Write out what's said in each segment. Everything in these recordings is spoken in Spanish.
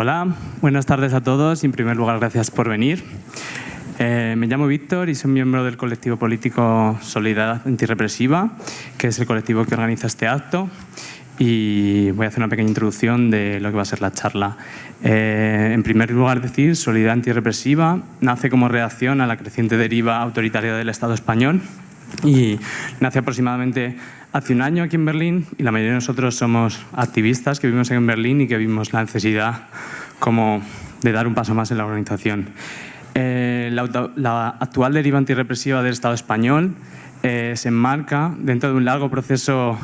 Hola, buenas tardes a todos y en primer lugar gracias por venir. Eh, me llamo Víctor y soy miembro del colectivo político Solidaridad Antirrepresiva, que es el colectivo que organiza este acto y voy a hacer una pequeña introducción de lo que va a ser la charla. Eh, en primer lugar decir, Solidaridad Antirrepresiva nace como reacción a la creciente deriva autoritaria del Estado español y nace aproximadamente hace un año aquí en Berlín y la mayoría de nosotros somos activistas que vivimos en Berlín y que vimos la necesidad como de dar un paso más en la organización. Eh, la, actual deriva antirrepresiva del Estado español eh, se enmarca dentro de un largo proceso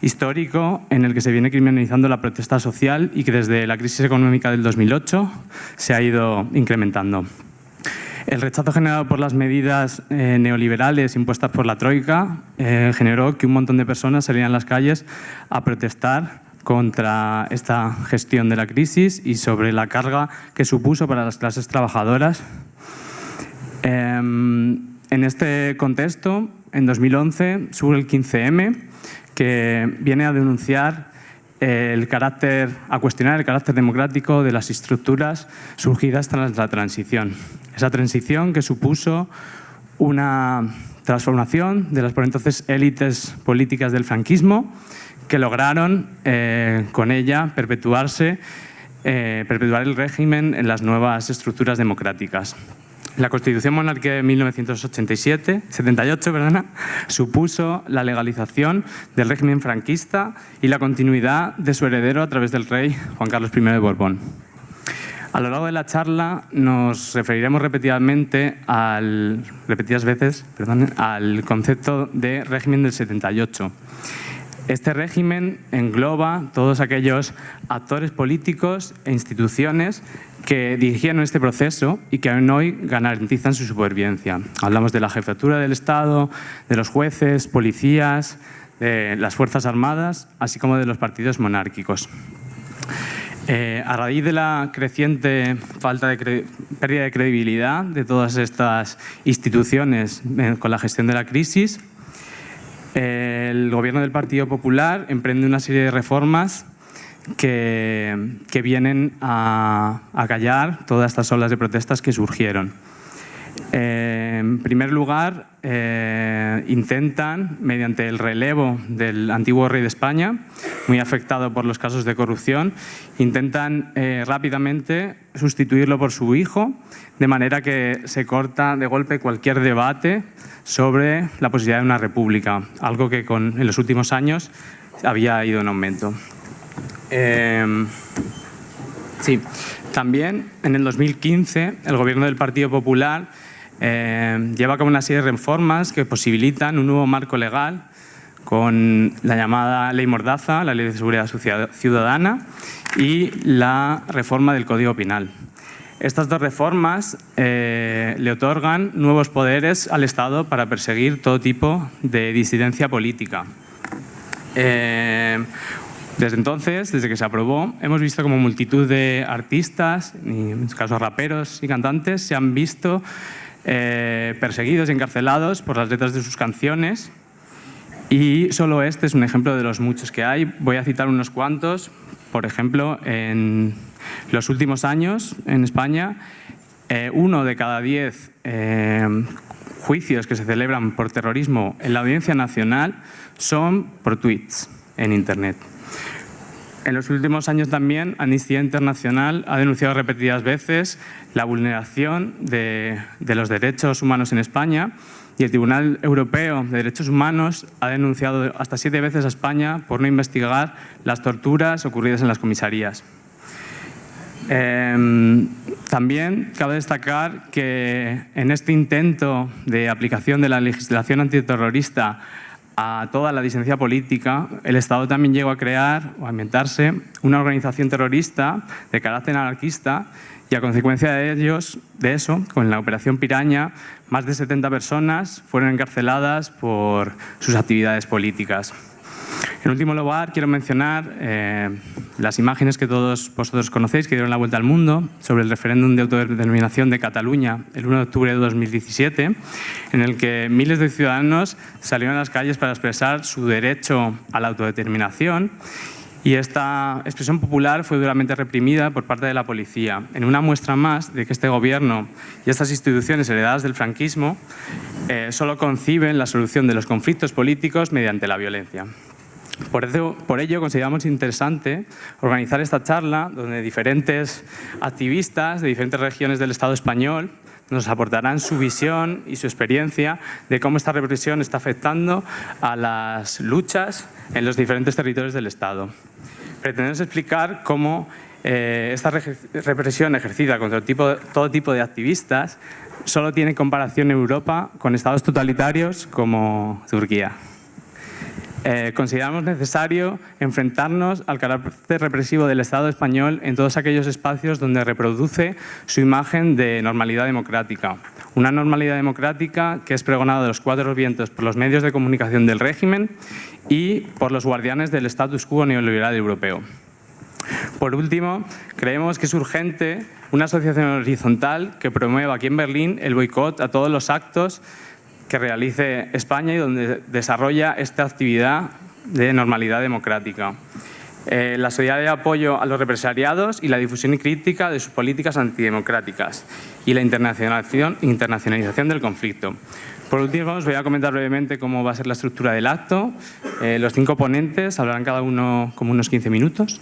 histórico en el que se viene criminalizando la protesta social y que desde la crisis económica del 2008 se ha ido incrementando. El rechazo generado por las medidas eh, neoliberales impuestas por la Troika eh, generó que un montón de personas salieran a las calles a protestar contra esta gestión de la crisis y sobre la carga que supuso para las clases trabajadoras. Em, en este contexto, en 2011, surge el 15M, que viene a denunciar el carácter, a cuestionar el carácter democrático de las estructuras surgidas tras la transición. Esa transición que supuso una transformación de las por entonces élites políticas del franquismo que lograron eh, con ella perpetuarse, eh, perpetuar el régimen en las nuevas estructuras democráticas. La Constitución Monárquica de 1987, 78 perdona, supuso la legalización del régimen franquista y la continuidad de su heredero a través del rey Juan Carlos I de Borbón. A lo largo de la charla nos referiremos repetidamente al, repetidas veces al concepto de régimen del 78. Este régimen engloba todos aquellos actores políticos e instituciones que dirigían este proceso y que aún hoy garantizan su supervivencia. Hablamos de la jefatura del Estado, de los jueces, policías, de las Fuerzas Armadas, así como de los partidos monárquicos. Eh, a raíz de la creciente falta de pérdida de credibilidad de todas estas instituciones eh, con la gestión de la crisis, el gobierno del Partido Popular emprende una serie de reformas que, vienen a, callar todas estas olas de protestas que surgieron. Eh, en primer lugar, eh, intentan, mediante el relevo del antiguo rey de España, muy afectado por los casos de corrupción, intentan eh, rápidamente sustituirlo por su hijo, de manera que se corta de golpe cualquier debate sobre la posibilidad de una república, algo que con, en los últimos años había ido en aumento. Em, sí, también en el 2015 el gobierno del Partido Popular em, lleva a cabo una serie de reformas que posibilitan un nuevo marco legal con la llamada Ley Mordaza, la Ley de Seguridad Ciudadana y la reforma del Código Penal. Estas dos reformas eh, le otorgan nuevos poderes al Estado para perseguir todo tipo de disidencia política. Eh, desde entonces, desde que se aprobó, hemos visto como multitud de artistas, en este caso raperos y cantantes, se han visto eh, perseguidos y encarcelados por las letras de sus canciones. Y solo este es un ejemplo de los muchos que hay. Voy a citar unos cuantos. Por ejemplo, en los últimos años en España, eh, uno de cada diez eh, juicios que se celebran por terrorismo en la Audiencia Nacional son por tweets en Internet. En los últimos años también Amnistía Internacional ha denunciado repetidas veces la vulneración de, los derechos humanos en España y el Tribunal Europeo de Derechos Humanos ha denunciado hasta siete veces a España por no investigar las torturas ocurridas en las comisarías. Em, también cabe destacar que en este intento de aplicación de la legislación antiterrorista a toda la disidencia política, el Estado también llegó a crear o a inventarse una organización terrorista de carácter anarquista y a consecuencia de ellos, de eso, con la operación Piraña, más de 70 personas fueron encarceladas por sus actividades políticas. En último lugar, quiero mencionar eh, las imágenes que todos vosotros conocéis, que dieron la vuelta al mundo, sobre el referéndum de autodeterminación de Cataluña el 1 de octubre de 2017, en el que miles de ciudadanos salieron a las calles para expresar su derecho a la autodeterminación y esta expresión popular fue duramente reprimida por parte de la policía, en una muestra más de que este gobierno y estas instituciones heredadas del franquismo eh, solo conciben la solución de los conflictos políticos mediante la violencia. Por, ello, consideramos interesante organizar esta charla donde diferentes activistas de diferentes regiones del Estado español nos aportarán su visión y su experiencia de cómo esta represión está afectando a las luchas en los diferentes territorios del Estado. Pretendemos explicar cómo eh, esta represión ejercida contra todo tipo de activistas solo tiene comparación en Europa con estados totalitarios como Turquía. Eh, consideramos necesario enfrentarnos al carácter represivo del Estado español en todos aquellos espacios donde reproduce su imagen de normalidad democrática. Una normalidad democrática que es pregonada de los cuatro vientos por los medios de comunicación del régimen y por los guardianes del status quo neoliberal europeo. Por último, creemos que es urgente una asociación horizontal que promueva aquí en Berlín el boicot a todos los actos que realice España y donde desarrolla esta actividad de normalidad democrática. Eh, la solidaridad de apoyo a los represariados y la difusión y crítica de sus políticas antidemocráticas y la internacionalización, internacionalización del conflicto. Por último, os voy a comentar brevemente cómo va a ser la estructura del acto. Eh, los cinco ponentes hablarán cada uno como unos 15 minutos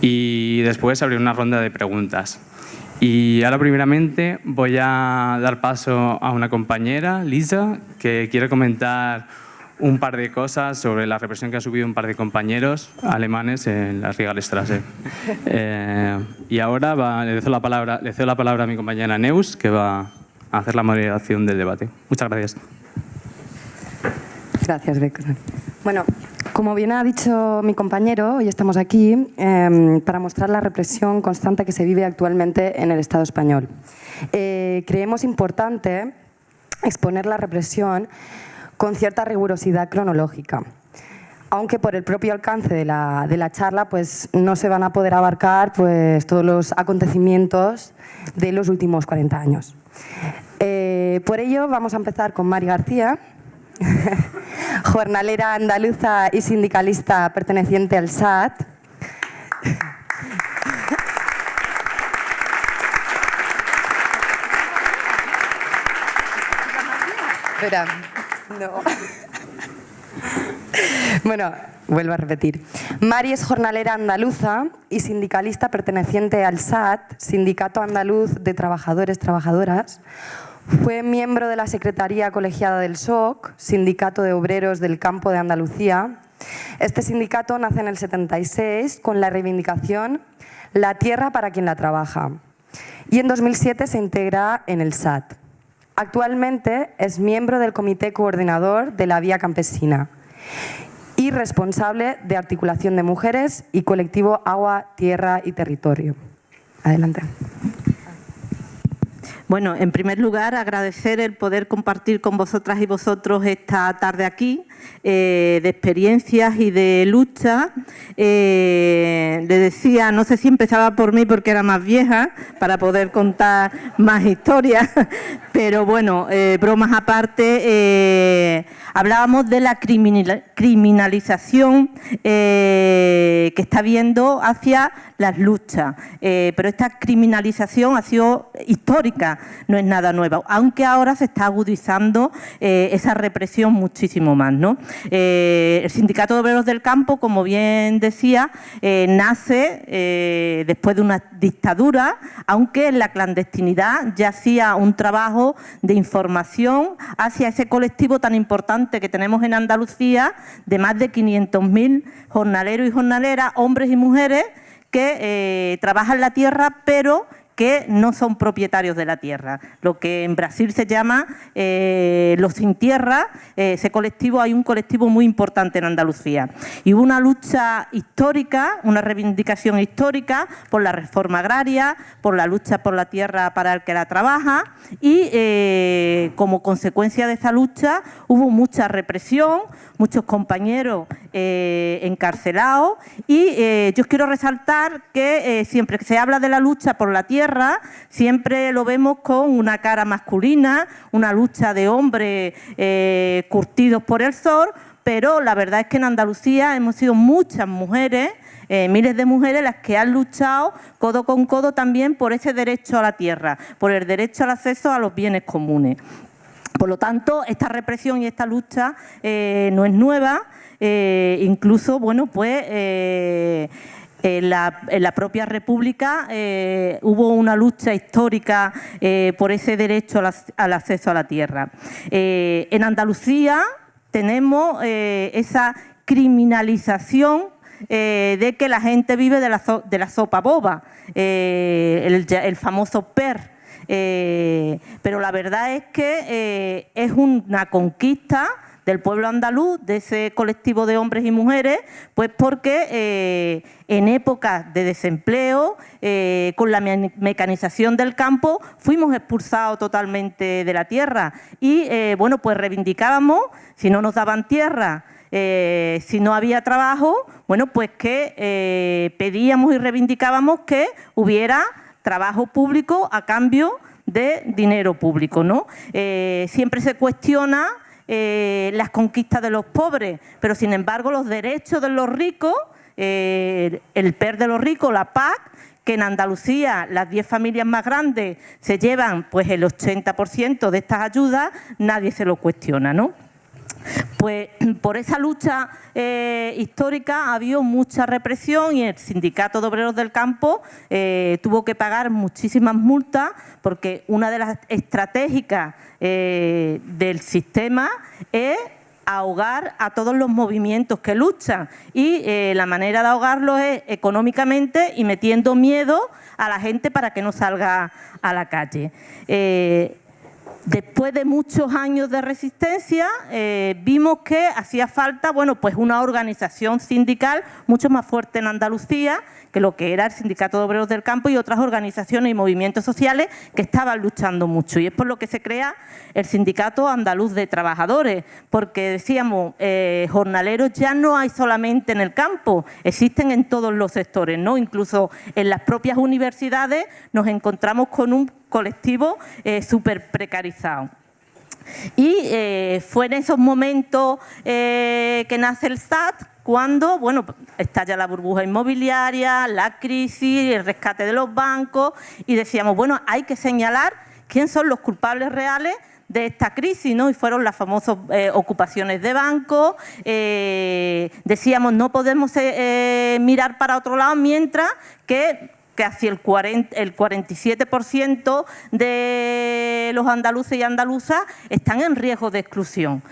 y después abriré una ronda de preguntas. Y ahora primeramente voy a dar paso a una compañera, Lisa, que quiere comentar un par de cosas sobre la represión que han subido un par de compañeros alemanes en la Regalstrasse. Eh, y ahora le, cedo la palabra, le cedo la palabra a mi compañera Neus, que va a hacer la moderación del debate. Muchas gracias. Gracias. Bueno, como bien ha dicho mi compañero, hoy estamos aquí em, para mostrar la represión constante que se vive actualmente en el Estado español. Eh, creemos importante exponer la represión con cierta rigurosidad cronológica aunque por el propio alcance de la, charla pues, no se van a poder abarcar pues, todos los acontecimientos de los últimos 40 años. Eh, por ello vamos a empezar con Mari García, jornalera andaluza y sindicalista perteneciente al SAT. Espera, no. Bueno, vuelvo a repetir. Mari es jornalera andaluza y sindicalista perteneciente al SAT, Sindicato Andaluz de Trabajadores Trabajadoras, fue miembro de la Secretaría Colegiada del SOC, Sindicato de Obreros del Campo de Andalucía. Este sindicato nace en el 76 con la reivindicación La tierra para quien la trabaja y en 2007 se integra en el SAT. Actualmente es miembro del Comité Coordinador de la Vía Campesina y responsable de articulación de mujeres y colectivo Agua, Tierra y Territorio. Adelante. Bueno, en primer lugar, agradecer el poder compartir con vosotras y vosotros esta tarde aquí, eh, de experiencias y de lucha. Eh, le decía, no sé si empezaba por mí porque era más vieja, para poder contar más historias, pero bueno, eh, bromas aparte, hablábamos de la criminalización que está habiendo hacia las luchas, pero esta criminalización ha sido histórica, no es nada nuevo, aunque ahora se está agudizando esa represión muchísimo más. ¿no? Eh, el Sindicato de Obreros del Campo, como bien decía, eh, nace eh, después de una dictadura, aunque en la clandestinidad ya hacía un trabajo de información hacia ese colectivo tan importante que tenemos en Andalucía, de más de 500.000 jornaleros y jornaleras, hombres y mujeres, que trabajan la tierra, pero que no son propietarios de la tierra. Lo que en Brasil se llama eh, los sin tierra, eh, ese colectivo, hay un colectivo muy importante en Andalucía. Y hubo una lucha histórica, una reivindicación histórica por la reforma agraria, por la lucha por la tierra para el que la trabaja y eh, como consecuencia de esa lucha hubo mucha represión, muchos compañeros encarcelados y yo quiero resaltar que siempre que se habla de la lucha por la tierra, siempre lo vemos con una cara masculina, una lucha de hombres eh, curtidos por el sol, pero la verdad es que en Andalucía hemos sido muchas mujeres eh, miles de mujeres las que han luchado codo con codo también por ese derecho a la tierra, por el derecho al acceso a los bienes comunes. Por lo tanto, esta represión y esta lucha eh, no es nueva, incluso, bueno, pues... En la, propia República hubo una lucha histórica por ese derecho al, acceso a la tierra. en Andalucía tenemos esa criminalización eh, de que la gente vive de la, sopa boba, eh, el, famoso PER. Eh, pero la verdad es que es una conquista del pueblo andaluz, de ese colectivo de hombres y mujeres, pues porque en épocas de desempleo, con la mecanización del campo, fuimos expulsados totalmente de la tierra y, bueno, pues reivindicábamos, si no nos daban tierra, eh, si no había trabajo, bueno, pues que eh, pedíamos y reivindicábamos que hubiera trabajo público a cambio de dinero público. ¿no? Eh, siempre se cuestiona las conquistas de los pobres, pero sin embargo los derechos de los ricos, el PER de los ricos, la PAC, que en Andalucía las 10 familias más grandes se llevan pues el 80% de estas ayudas, nadie se lo cuestiona. ¿no? Pues por esa lucha eh, histórica ha habido mucha represión y el Sindicato de Obreros del Campo eh, tuvo que pagar muchísimas multas porque una de las estratégicas eh, del sistema es ahogar a todos los movimientos que luchan y la manera de ahogarlos es económicamente y metiendo miedo a la gente para que no salga a la calle. Después de muchos años de resistencia, eh, vimos que hacía falta bueno, pues una organización sindical mucho más fuerte en Andalucía que lo que era el Sindicato de Obreros del Campo y otras organizaciones y movimientos sociales que estaban luchando mucho. Y es por lo que se crea el Sindicato Andaluz de Trabajadores, porque decíamos, eh, jornaleros ya no hay solamente en el campo, existen en todos los sectores, ¿no? incluso en las propias universidades nos encontramos con un colectivo eh, súper precarizado. Y eh, fue en esos momentos eh, que nace el SAT, cuando bueno, estalla la burbuja inmobiliaria, la crisis, el rescate de los bancos, y decíamos, bueno, hay que señalar quién son los culpables reales de esta crisis, ¿no? Y fueron las famosas ocupaciones de bancos. decíamos, no podemos mirar para otro lado mientras que casi el, 40, el 47% de los andaluces y andaluzas están en riesgo de exclusión.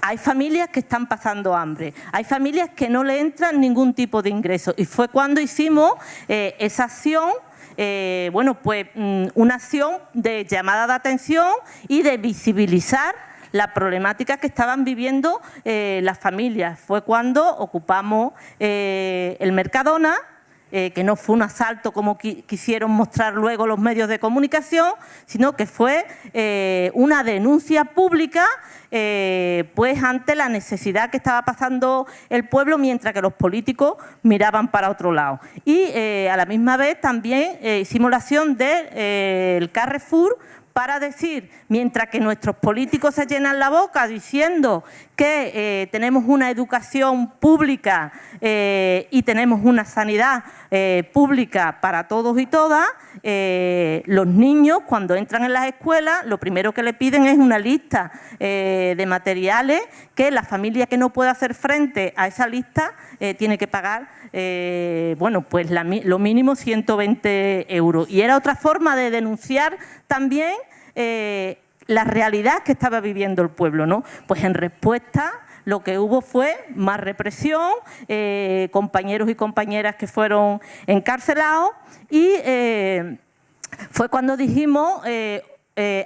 Hay familias que están pasando hambre, hay familias que no le entran ningún tipo de ingreso y fue cuando hicimos eh, esa acción eh, bueno, pues mm, una acción de llamada de atención y de visibilizar la problemática que estaban viviendo eh, las familias. Fue cuando ocupamos el Mercadona, eh, que no fue un asalto como quisieron mostrar luego los medios de comunicación, sino que fue eh, una denuncia pública eh, pues ante la necesidad que estaba pasando el pueblo mientras que los políticos miraban para otro lado. Y a la misma vez también hicimos la acción del Carrefour para decir, mientras que nuestros políticos se llenan la boca diciendo que eh, tenemos una educación pública eh, y tenemos una sanidad eh, pública para todos y todas, los niños cuando entran en las escuelas lo primero que le piden es una lista de materiales que la familia que no pueda hacer frente a esa lista tiene que pagar bueno, pues lo mínimo 120 euros. Y era otra forma de denunciar también la realidad que estaba viviendo el pueblo. ¿no? Pues en respuesta lo que hubo fue más represión, eh, compañeros y compañeras que fueron encarcelados y eh, fue cuando dijimos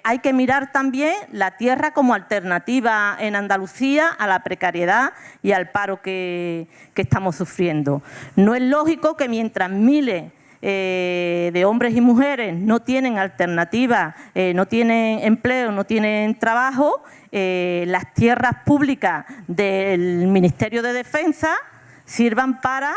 hay que mirar también la tierra como alternativa en Andalucía a la precariedad y al paro que estamos sufriendo. No es lógico que mientras miles eh, de hombres y mujeres no tienen alternativa, eh, no tienen empleo, no tienen trabajo, eh, las tierras públicas del Ministerio de Defensa sirvan para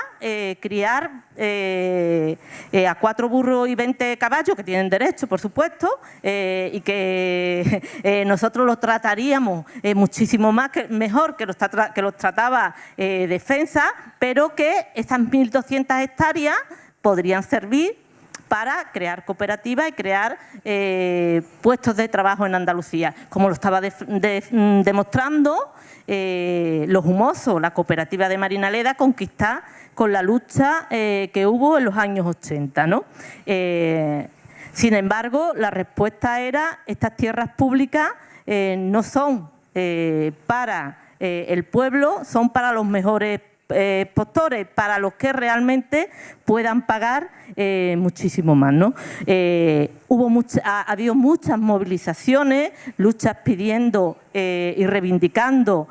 criar a cuatro burros y 20 caballos, que tienen derecho, por supuesto, y que nosotros los trataríamos muchísimo más mejor que los, que los trataba Defensa, pero que esas 1.200 hectáreas podrían servir para crear cooperativas y crear puestos de trabajo en Andalucía, como lo estaba demostrando eh, Los Humosos, la cooperativa de Marinaleda, conquistar con la lucha eh, que hubo en los años 80. ¿no? Eh, sin embargo, la respuesta era estas tierras públicas no son para el pueblo, son para los mejores eh, postores para los que realmente puedan pagar eh, muchísimo más. ¿no? Eh, hubo ha, habido muchas movilizaciones, luchas pidiendo y reivindicando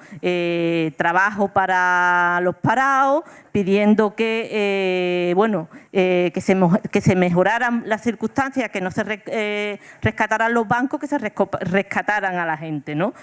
trabajo para los parados, pidiendo que, bueno, que, se, que se mejoraran las circunstancias, que no se rescataran los bancos, que se rescataran a la gente. ¿no?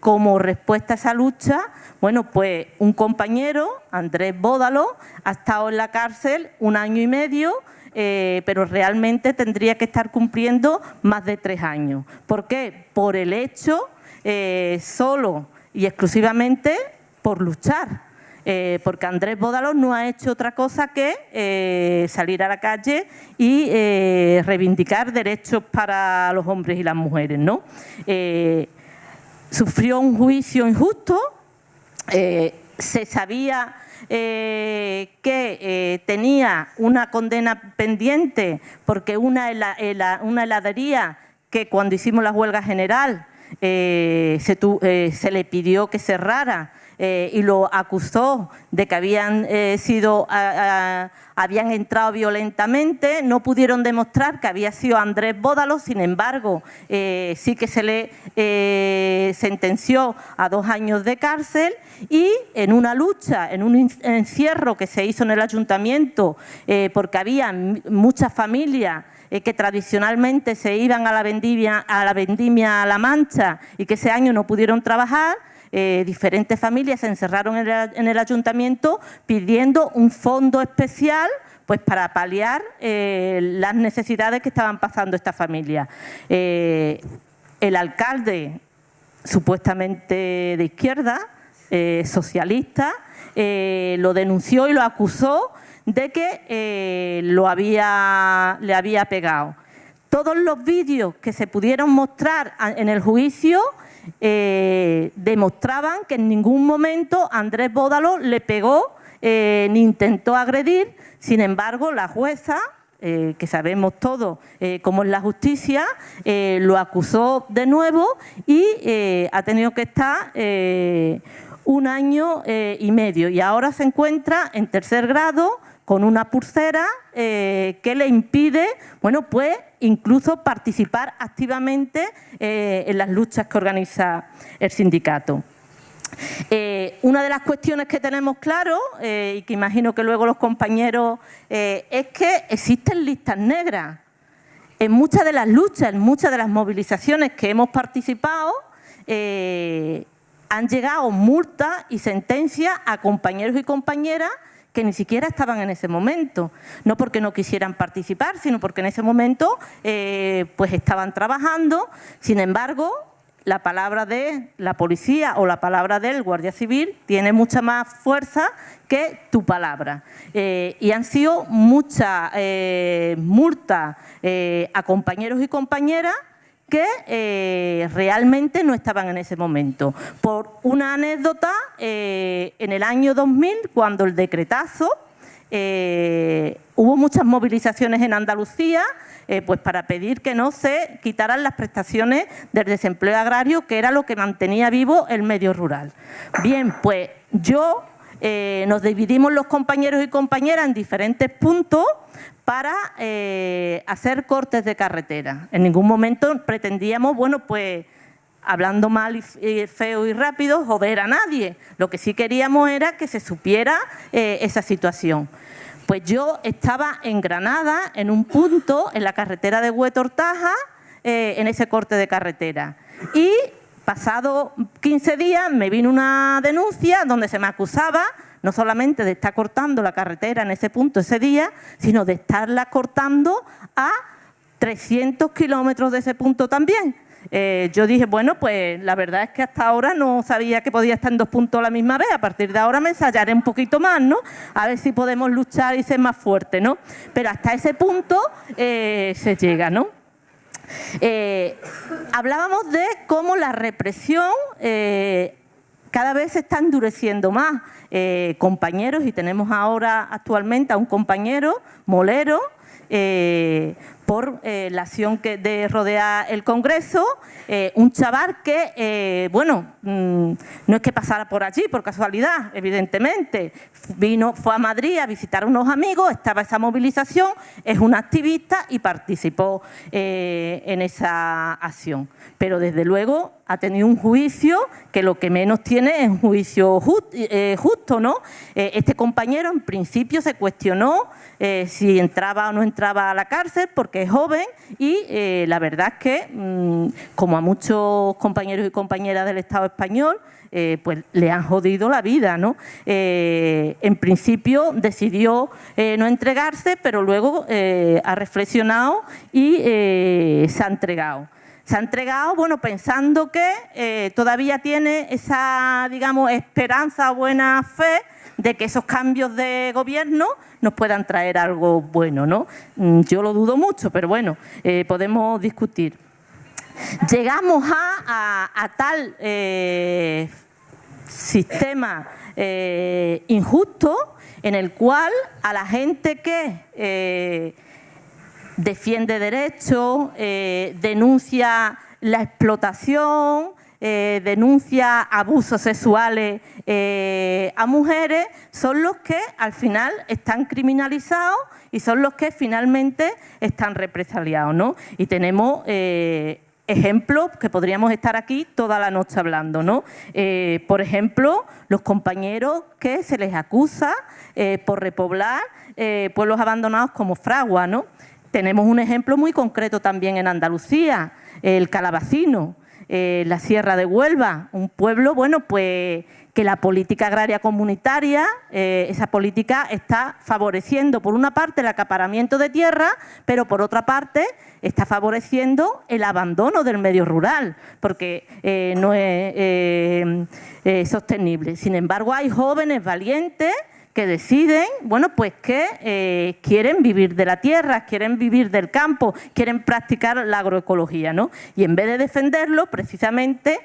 como respuesta a esa lucha, bueno, pues un compañero, Andrés Bódalo, ha estado en la cárcel un año y medio, eh, pero realmente tendría que estar cumpliendo más de tres años. ¿Por qué? Por el hecho eh, solo y exclusivamente por luchar. Eh, porque Andrés Bódalo no ha hecho otra cosa que salir a la calle y reivindicar derechos para los hombres y las mujeres. ¿no? sufrió un juicio injusto, se sabía eh, que eh, tenía una condena pendiente porque una, una heladería que cuando hicimos la huelga general se, se, le pidió que cerrara eh, y lo acusó de que habían eh, sido habían entrado violentamente, no pudieron demostrar que había sido Andrés Bódalo, sin embargo, eh, sí que se le sentenció a dos años de cárcel y en una lucha, en un encierro que se hizo en el ayuntamiento, porque había muchas familias que tradicionalmente se iban a la vendimia a la vendimia a La Mancha y que ese año no pudieron trabajar, eh, diferentes familias se encerraron en el, ayuntamiento pidiendo un fondo especial pues para paliar eh, las necesidades que estaban pasando esta familia. Eh, el alcalde, supuestamente de izquierda, socialista, lo denunció y lo acusó de que lo había, le había pegado. Todos los vídeos que se pudieron mostrar en el juicio eh, demostraban que en ningún momento Andrés Bódalo le pegó eh, ni intentó agredir, sin embargo la jueza, eh, que sabemos todos cómo es la justicia, lo acusó de nuevo y ha tenido que estar un año y medio. Y ahora se encuentra en tercer grado con una pulsera que le impide, bueno, pues incluso participar activamente eh, en las luchas que organiza el sindicato. Eh, una de las cuestiones que tenemos claro, eh, y que imagino que luego los compañeros, es que existen listas negras. En muchas de las luchas, en muchas de las movilizaciones que hemos participado, han llegado multas y sentencias a compañeros y compañeras que ni siquiera estaban en ese momento. No porque no quisieran participar, sino porque en ese momento eh, pues estaban trabajando. Sin embargo, la palabra de la policía o la palabra del guardia civil tiene mucha más fuerza que tu palabra. Eh, y han sido muchas eh, multas a compañeros y compañeras que eh, realmente no estaban en ese momento. Por una anécdota, eh, en el año 2000, cuando el decretazo, eh, hubo muchas movilizaciones en Andalucía pues para pedir que no se quitaran las prestaciones del desempleo agrario, que era lo que mantenía vivo el medio rural. Bien, pues yo nos dividimos los compañeros y compañeras en diferentes puntos para eh, hacer cortes de carretera. En ningún momento pretendíamos, bueno, pues hablando mal y feo y rápido, joder a nadie. Lo que sí queríamos era que se supiera eh, esa situación. Pues yo estaba en Granada, en un punto, en la carretera de Huetortaja, eh, en ese corte de carretera. Y pasado 15 días me vino una denuncia donde se me acusaba no solamente de estar cortando la carretera en ese punto ese día, sino de estarla cortando a 300 kilómetros de ese punto también. Eh, yo dije, bueno, pues la verdad es que hasta ahora no sabía que podía estar en dos puntos a la misma vez. A partir de ahora me ensayaré un poquito más, ¿no? A ver si podemos luchar y ser más fuertes, ¿no? Pero hasta ese punto eh, se llega, ¿no? Eh, hablábamos de cómo la represión cada vez se está endureciendo más. compañeros, y tenemos ahora actualmente a un compañero, Molero, por eh, la acción que de rodear el Congreso, eh, un chaval que, eh, bueno, mm, no es que pasara por allí por casualidad, evidentemente, vino, fue a Madrid a visitar a unos amigos, estaba esa movilización, es un activista y participó en esa acción. Pero desde luego ha tenido un juicio que lo que menos tiene es un juicio justo, ¿no? este compañero en principio se cuestionó si entraba o no entraba a la cárcel porque que es joven y eh, la verdad es que, mm, como a muchos compañeros y compañeras del Estado español, eh, pues le han jodido la vida. ¿no? Eh, en principio decidió no entregarse, pero luego ha reflexionado y se ha entregado. Se ha entregado, bueno, pensando que todavía tiene esa, digamos, esperanza, buena fe de que esos cambios de gobierno nos puedan traer algo bueno. ¿no? Mm, yo lo dudo mucho, pero bueno, eh, podemos discutir. Llegamos a, tal eh, sistema eh, injusto en el cual a la gente que defiende derechos, denuncia la explotación, eh, denuncia abusos sexuales eh, a mujeres son los que al final están criminalizados y son los que finalmente están represaliados. ¿no? Y tenemos eh, ejemplos que podríamos estar aquí toda la noche hablando. ¿no? por ejemplo, los compañeros que se les acusa por repoblar pueblos abandonados como Fragua. ¿no? Tenemos un ejemplo muy concreto también en Andalucía, el Calabacino. Eh, la Sierra de Huelva, un pueblo, bueno, pues que la política agraria comunitaria, eh, esa política está favoreciendo, por una parte, el acaparamiento de tierra, pero por otra parte está favoreciendo el abandono del medio rural, porque eh, no es sostenible. Sin embargo, hay jóvenes valientes que deciden, bueno, pues que eh, quieren vivir de la tierra, quieren vivir del campo, quieren practicar la agroecología, ¿no? Y en vez de defenderlo, precisamente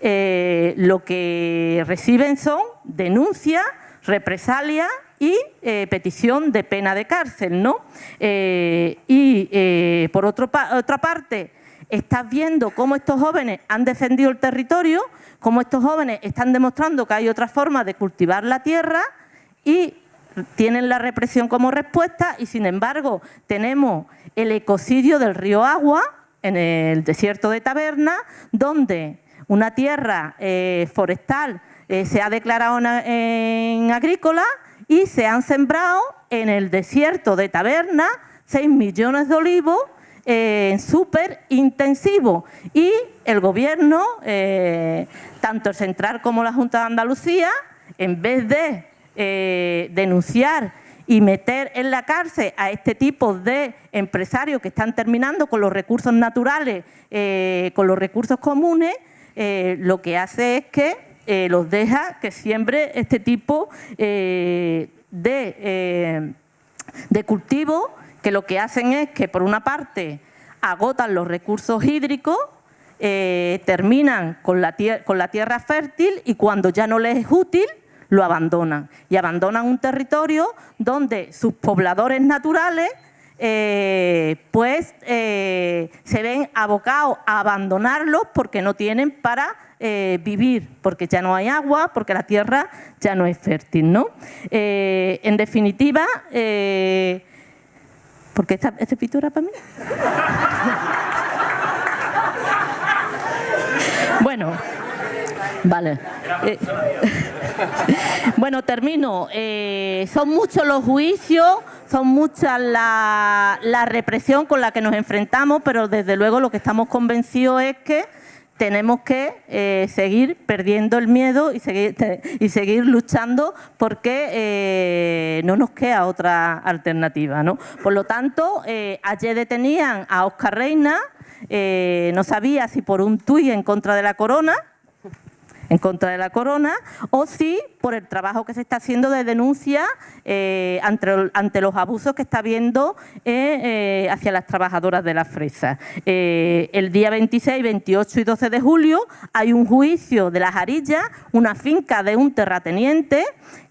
eh, lo que reciben son denuncias, represalias y eh, petición de pena de cárcel, ¿no? y por otra parte, estás viendo cómo estos jóvenes han defendido el territorio, cómo estos jóvenes están demostrando que hay otra forma de cultivar la tierra y tienen la represión como respuesta y sin embargo tenemos el ecocidio del río Agua en el desierto de Taberna donde una tierra eh, forestal eh, se ha declarado en, agrícola y se han sembrado en el desierto de Taberna 6 millones de olivos eh, súper intensivo. Y el gobierno, tanto el central como la Junta de Andalucía, en vez de eh, denunciar y meter en la cárcel a este tipo de empresarios que están terminando con los recursos naturales, eh, con los recursos comunes, eh, lo que hace es que los deja que siembre este tipo de, de cultivos que lo que hacen es que por una parte agotan los recursos hídricos, terminan con la, con la tierra fértil y cuando ya no les es útil, lo abandonan. Y abandonan un territorio donde sus pobladores naturales eh, pues eh, se ven abocados a abandonarlos porque no tienen para eh, vivir, porque ya no hay agua, porque la tierra ya no es fértil. ¿no? en definitiva, porque esta, esta pintura para mí. bueno, vale. Bueno, termino. Eh, son muchos los juicios, son muchas la, represión con la que nos enfrentamos, pero desde luego lo que estamos convencidos es que tenemos que eh, seguir perdiendo el miedo y seguir, y seguir luchando porque eh, no nos queda otra alternativa. ¿no? Por lo tanto, eh, ayer detenían a Oscar Reina, no sabía si por un tuit en contra de la corona, en contra de la corona, o si por el trabajo que se está haciendo de denuncia eh, ante, los abusos que está habiendo eh, eh, hacia las trabajadoras de la fresa. el día 26, 28 y 12 de julio hay un juicio de las Arillas, una finca de un terrateniente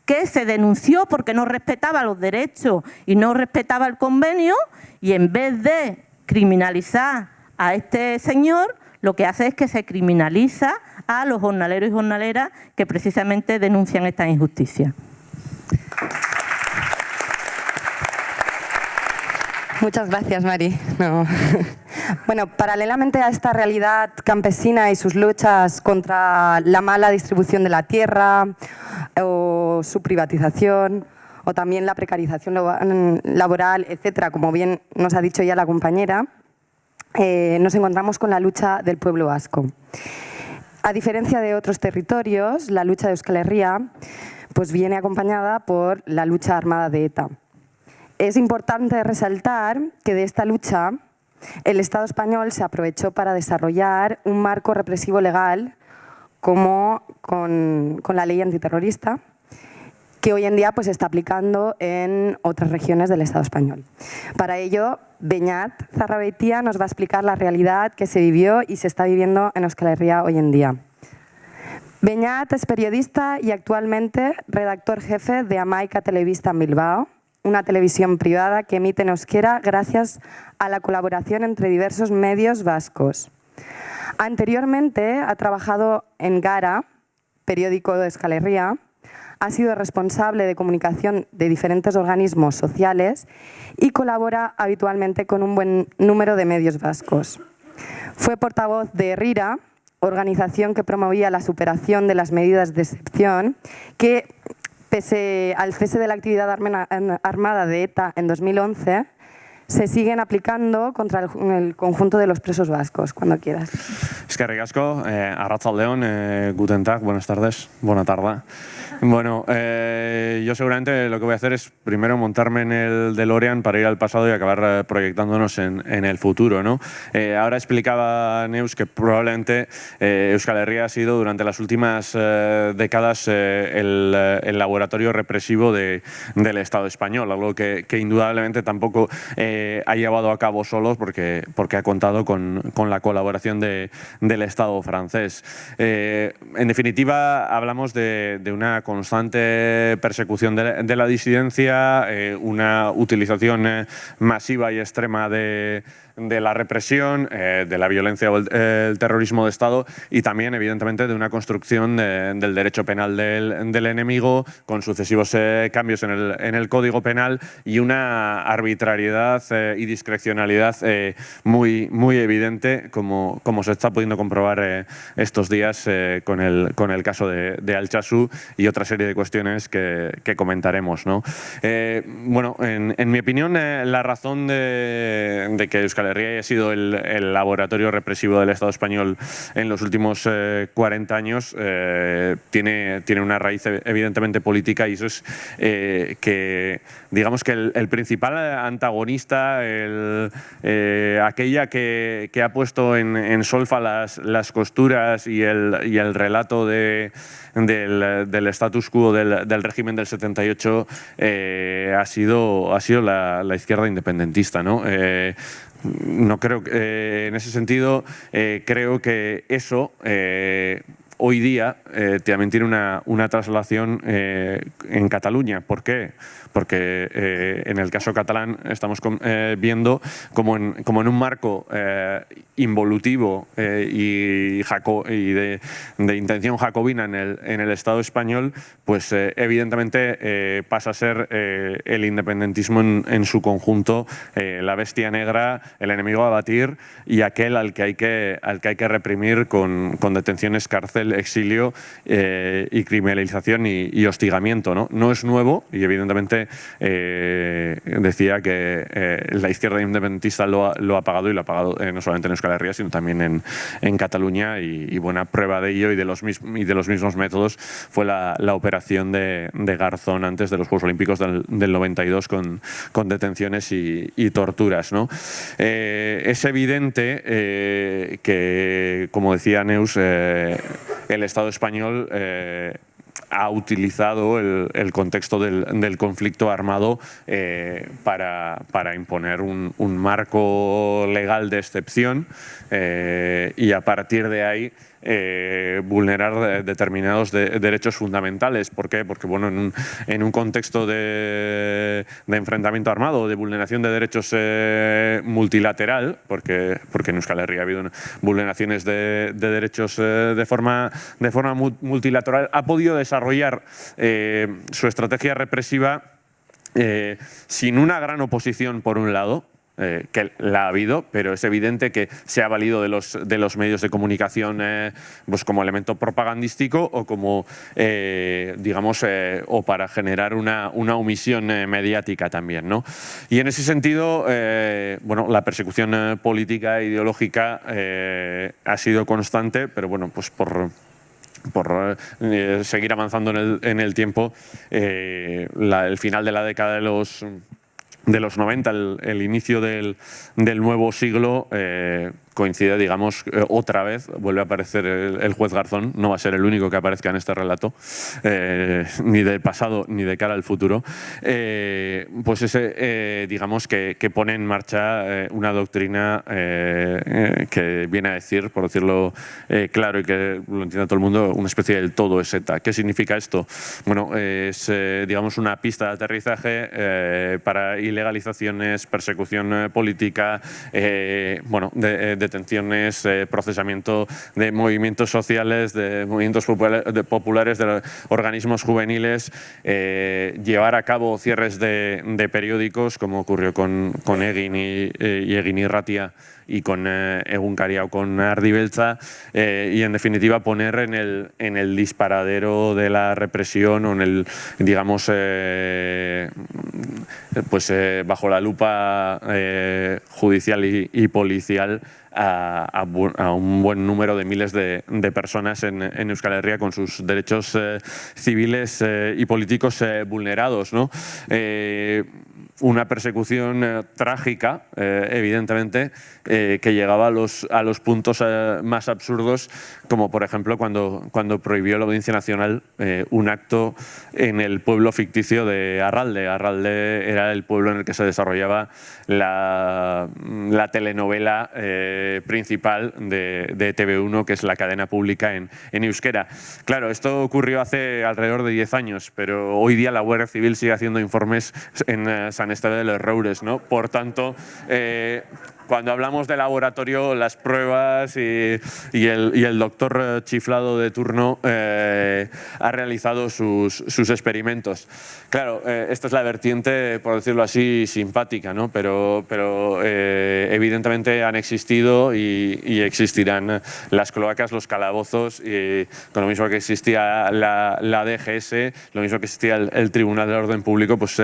que se denunció porque no respetaba los derechos y no respetaba el convenio y en vez de criminalizar a este señor, lo que hace es que se criminaliza a los jornaleros y jornaleras que precisamente denuncian esta injusticia. Muchas gracias, Mari. Bueno, paralelamente a esta realidad campesina y sus luchas contra la mala distribución de la tierra o su privatización o también la precarización laboral, etcétera, como bien nos ha dicho ya la compañera, eh, nos encontramos con la lucha del pueblo vasco. A diferencia de otros territorios, la lucha de Euskal Herria pues viene acompañada por la lucha armada de ETA. Es importante resaltar que de esta lucha el Estado español se aprovechó para desarrollar un marco represivo legal como con, con la ley antiterrorista, que hoy en día pues, se está aplicando en otras regiones del Estado español. Para ello, Beñat Zarrabeitia nos va a explicar la realidad que se vivió y se está viviendo en Euskal Herria hoy en día. Beñat es periodista y actualmente redactor jefe de Amaica Televista en Bilbao, una televisión privada que emite en euskera gracias a la colaboración entre diversos medios vascos. Anteriormente ha trabajado en Gara, periódico de Euskal Herria, ha sido responsable de comunicación de diferentes organismos sociales y colabora habitualmente con un buen número de medios vascos. Fue portavoz de RIRA, organización que promovía la superación de las medidas de excepción, que pese al cese de la actividad armada de ETA en 2011, se siguen aplicando contra el, conjunto de los presos vascos, cuando quieras. Es que ricasco, eh, Arratzaldeon, eh, guten tag, buenas tardes, buena tarde. Bueno, eh, yo seguramente lo que voy a hacer es primero montarme en el DeLorean para ir al pasado y acabar eh, proyectándonos en, en el futuro. ¿no? Eh, ahora explicaba Neus que probablemente Euskal Herria ha sido durante las últimas décadas el, el, laboratorio represivo de, del Estado español, algo que, que indudablemente tampoco ha llevado a cabo solos porque, porque ha contado con, con la colaboración de, del Estado francés. en definitiva, hablamos de, de una constante persecución de, la disidencia, eh, una utilización eh, masiva y extrema de, de la represión, eh, de la violencia o el, terrorismo de Estado y también, evidentemente, de una construcción del derecho penal del, enemigo con sucesivos eh, cambios en el, en el, Código Penal y una arbitrariedad eh, y discrecionalidad muy, muy evidente, como, como se está pudiendo comprobar estos días con, el, con el caso de, de Al-Chasu y otra serie de cuestiones que, comentaremos. ¿no? bueno, en, en, mi opinión, la razón de, de que Euskal Herria ha sido el, laboratorio represivo del Estado español en los últimos 40 eh, años, eh, tiene, tiene una raíz evidentemente política y eso es eh, que, digamos que el, principal antagonista, aquella que, ha puesto en, solfa las, las costuras y el, y el relato de, del, status quo del, régimen del 78 ha sido, ha sido la, izquierda independentista. ¿no? No creo eh, en ese sentido, eh, creo que eso eh, hoy día también tiene una, una traslación en Cataluña. ¿Por qué? Porque eh, en el caso catalán estamos eh, viendo como en, como en un marco eh, involutivo y, y de, intención jacobina en el, en el Estado español, pues evidentemente pasa a ser el independentismo en, su conjunto, la bestia negra, el enemigo a batir y aquel al que hay que, al que, hay que reprimir con, detenciones, cárcel exilio y criminalización y, hostigamiento. no es nuevo y evidentemente decía que la izquierda independentista lo ha, pagado y lo ha pagado no solamente en Euskal Herria, sino también en, Cataluña y, buena prueba de ello y de los, de los mismos métodos fue la, operación de, Garzón antes de los Juegos Olímpicos del, del 92 con, detenciones y, y torturas. ¿no? Eh, es evidente eh, que, como decía Neus, eh, el Estado español eh, ha utilizado el, el contexto del, conflicto armado eh, para, para, imponer un, un, marco legal de excepción eh, y a partir de ahí eh, vulnerar determinados de, derechos fundamentales. ¿Por qué? Porque bueno, en un, contexto de, de, enfrentamiento armado, de vulneración de derechos eh, multilateral, porque, porque en Euskal Herria ha habido vulneraciones de, de derechos eh, de, forma, de forma multilateral, ha podido desarrollar eh, su estrategia represiva eh, sin una gran oposición por un lado, eh, que la ha habido, pero es evidente que se ha valido de los, de los medios de comunicación eh, pues como elemento propagandístico o como, eh, digamos, eh, o para generar una, una omisión eh, mediática también. ¿no? Y en ese sentido, eh, bueno, la persecución política e ideológica ha sido constante, pero bueno, pues por por seguir avanzando en el, en el tiempo, la, el final de la década de los de los 90, el, el inicio del, del, nuevo siglo, eh, coincide, digamos, eh, otra vez, vuelve a aparecer el, juez Garzón, no va a ser el único que aparezca en este relato, eh, ni del pasado ni de cara al futuro, eh, pues ese, digamos, que, que, pone en marcha una doctrina que viene a decir, por decirlo claro y que lo entienda todo el mundo, una especie del todo es. ¿Qué significa esto? Bueno, es, digamos, una pista de aterrizaje para ilegalizaciones, persecución política, bueno, de detenciones, eh, procesamiento de movimientos sociales, de movimientos populares, de organismos juveniles, eh, llevar a cabo cierres de, de, periódicos, como ocurrió con, con Egin y, eh, y Egin y Ratia, y con eh, Egunkaria o con Ardibelza eh, y en definitiva poner en el, en el disparadero de la represión o en el, digamos, eh, pues eh, bajo la lupa eh, judicial y, policial a, un buen número de miles de, personas en, en, Euskal Herria con sus derechos civiles y políticos vulnerados. ¿no? Una persecución eh, trágica, eh, evidentemente, eh, que llegaba a los, a los puntos más absurdos, como por ejemplo cuando, cuando prohibió la Audiencia Nacional un acto en el pueblo ficticio de Arralde. Arralde era el pueblo en el que se desarrollaba la, la telenovela principal de, de, TV1, que es la cadena pública en, en euskera. Claro, esto ocurrió hace alrededor de 10 años, pero hoy día la Guardia Civil sigue haciendo informes en San Esteban de los Roures, ¿no? Por tanto, eh, cuando hablamos de laboratorio, las pruebas y, el, doctor eh, chiflado de turno eh, ha realizado sus, experimentos. Claro, eh, esta es la vertiente, por decirlo así, simpática, ¿no? pero, pero eh, evidentemente han existido y, y, existirán las cloacas, los calabozos, y con lo mismo que existía la, DGS, lo mismo que existía el, Tribunal de Orden Público, pues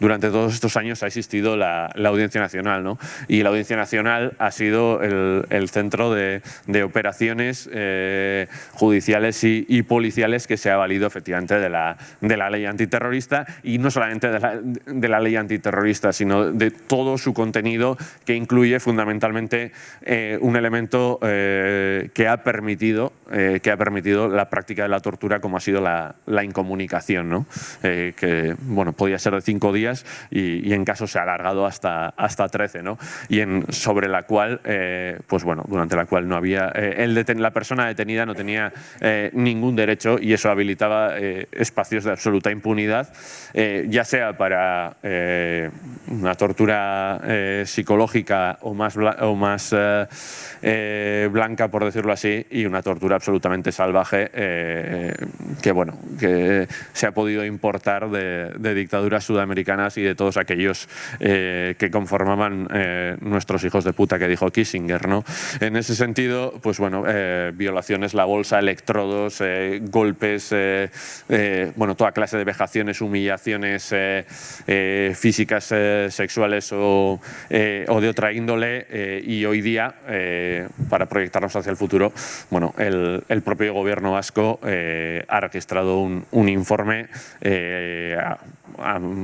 durante todos estos años ha existido la, Audiencia Nacional. ¿no? Y la Audiencia ha sido el, centro de, operaciones eh, judiciales y, policiales que se ha valido efectivamente de la, de la ley antiterrorista y no solamente de la, de la ley antiterrorista, sino de todo su contenido que incluye fundamentalmente eh, un elemento eh, que, ha permitido, que ha permitido la práctica de la tortura como ha sido la, la incomunicación, ¿no? que bueno, podía ser de cinco días y, y, en caso se ha alargado hasta, hasta 13, ¿no? y en, sobre la cual, pues bueno, durante la cual no había, el deten, la persona detenida no tenía ningún derecho y eso habilitaba espacios de absoluta impunidad eh, ya sea para eh, una tortura eh, psicológica o más, o más eh, eh, blanca, por decirlo así, y una tortura absolutamente salvaje que, bueno, que se ha podido importar de, dictaduras sudamericanas y de todos aquellos que conformaban nuestros hijos de puta que dijo Kissinger. ¿no? En ese sentido, pues bueno, violaciones, la bolsa, electrodos, golpes, bueno, toda clase de vejaciones, humillaciones físicas, sexuales o, o, de otra índole y hoy día, para proyectarnos hacia el futuro, bueno, el, el propio gobierno vasco ha registrado un, un informe eh,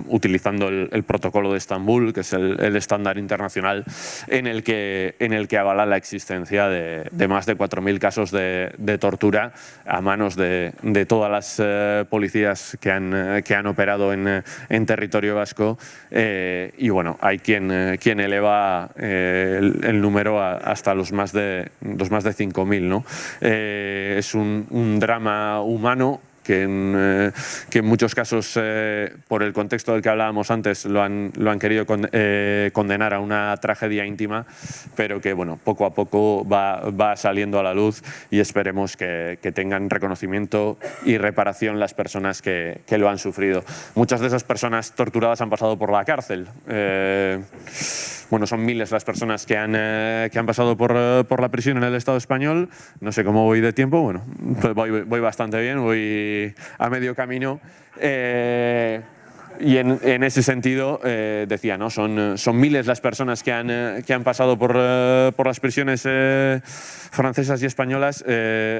utilizando el, protocolo de Estambul, que es el, estándar internacional en el que, en el que avala la existencia de, más de 4.000 casos de, tortura a manos de, todas las eh, policías que han, que han operado en, en territorio vasco eh, y bueno, hay quien, quien eleva el, número hasta los más de, los más de 5.000. ¿no? es un drama humano que en, eh, que en muchos casos, eh, por el contexto del que hablábamos antes, lo han, lo han querido eh, condenar a una tragedia íntima, pero que bueno, poco a poco va, va saliendo a la luz y esperemos que, que, tengan reconocimiento y reparación las personas que, que, lo han sufrido. Muchas de esas personas torturadas han pasado por la cárcel bueno, son miles las personas que han, eh, que han pasado por, eh, por, la prisión en el Estado español. No sé cómo voy de tiempo, bueno, pues voy, voy bastante bien, voy a medio camino. Eh, y en, ese sentido, decía, ¿no? son, son miles las personas que han, que han pasado por, por las prisiones francesas y españolas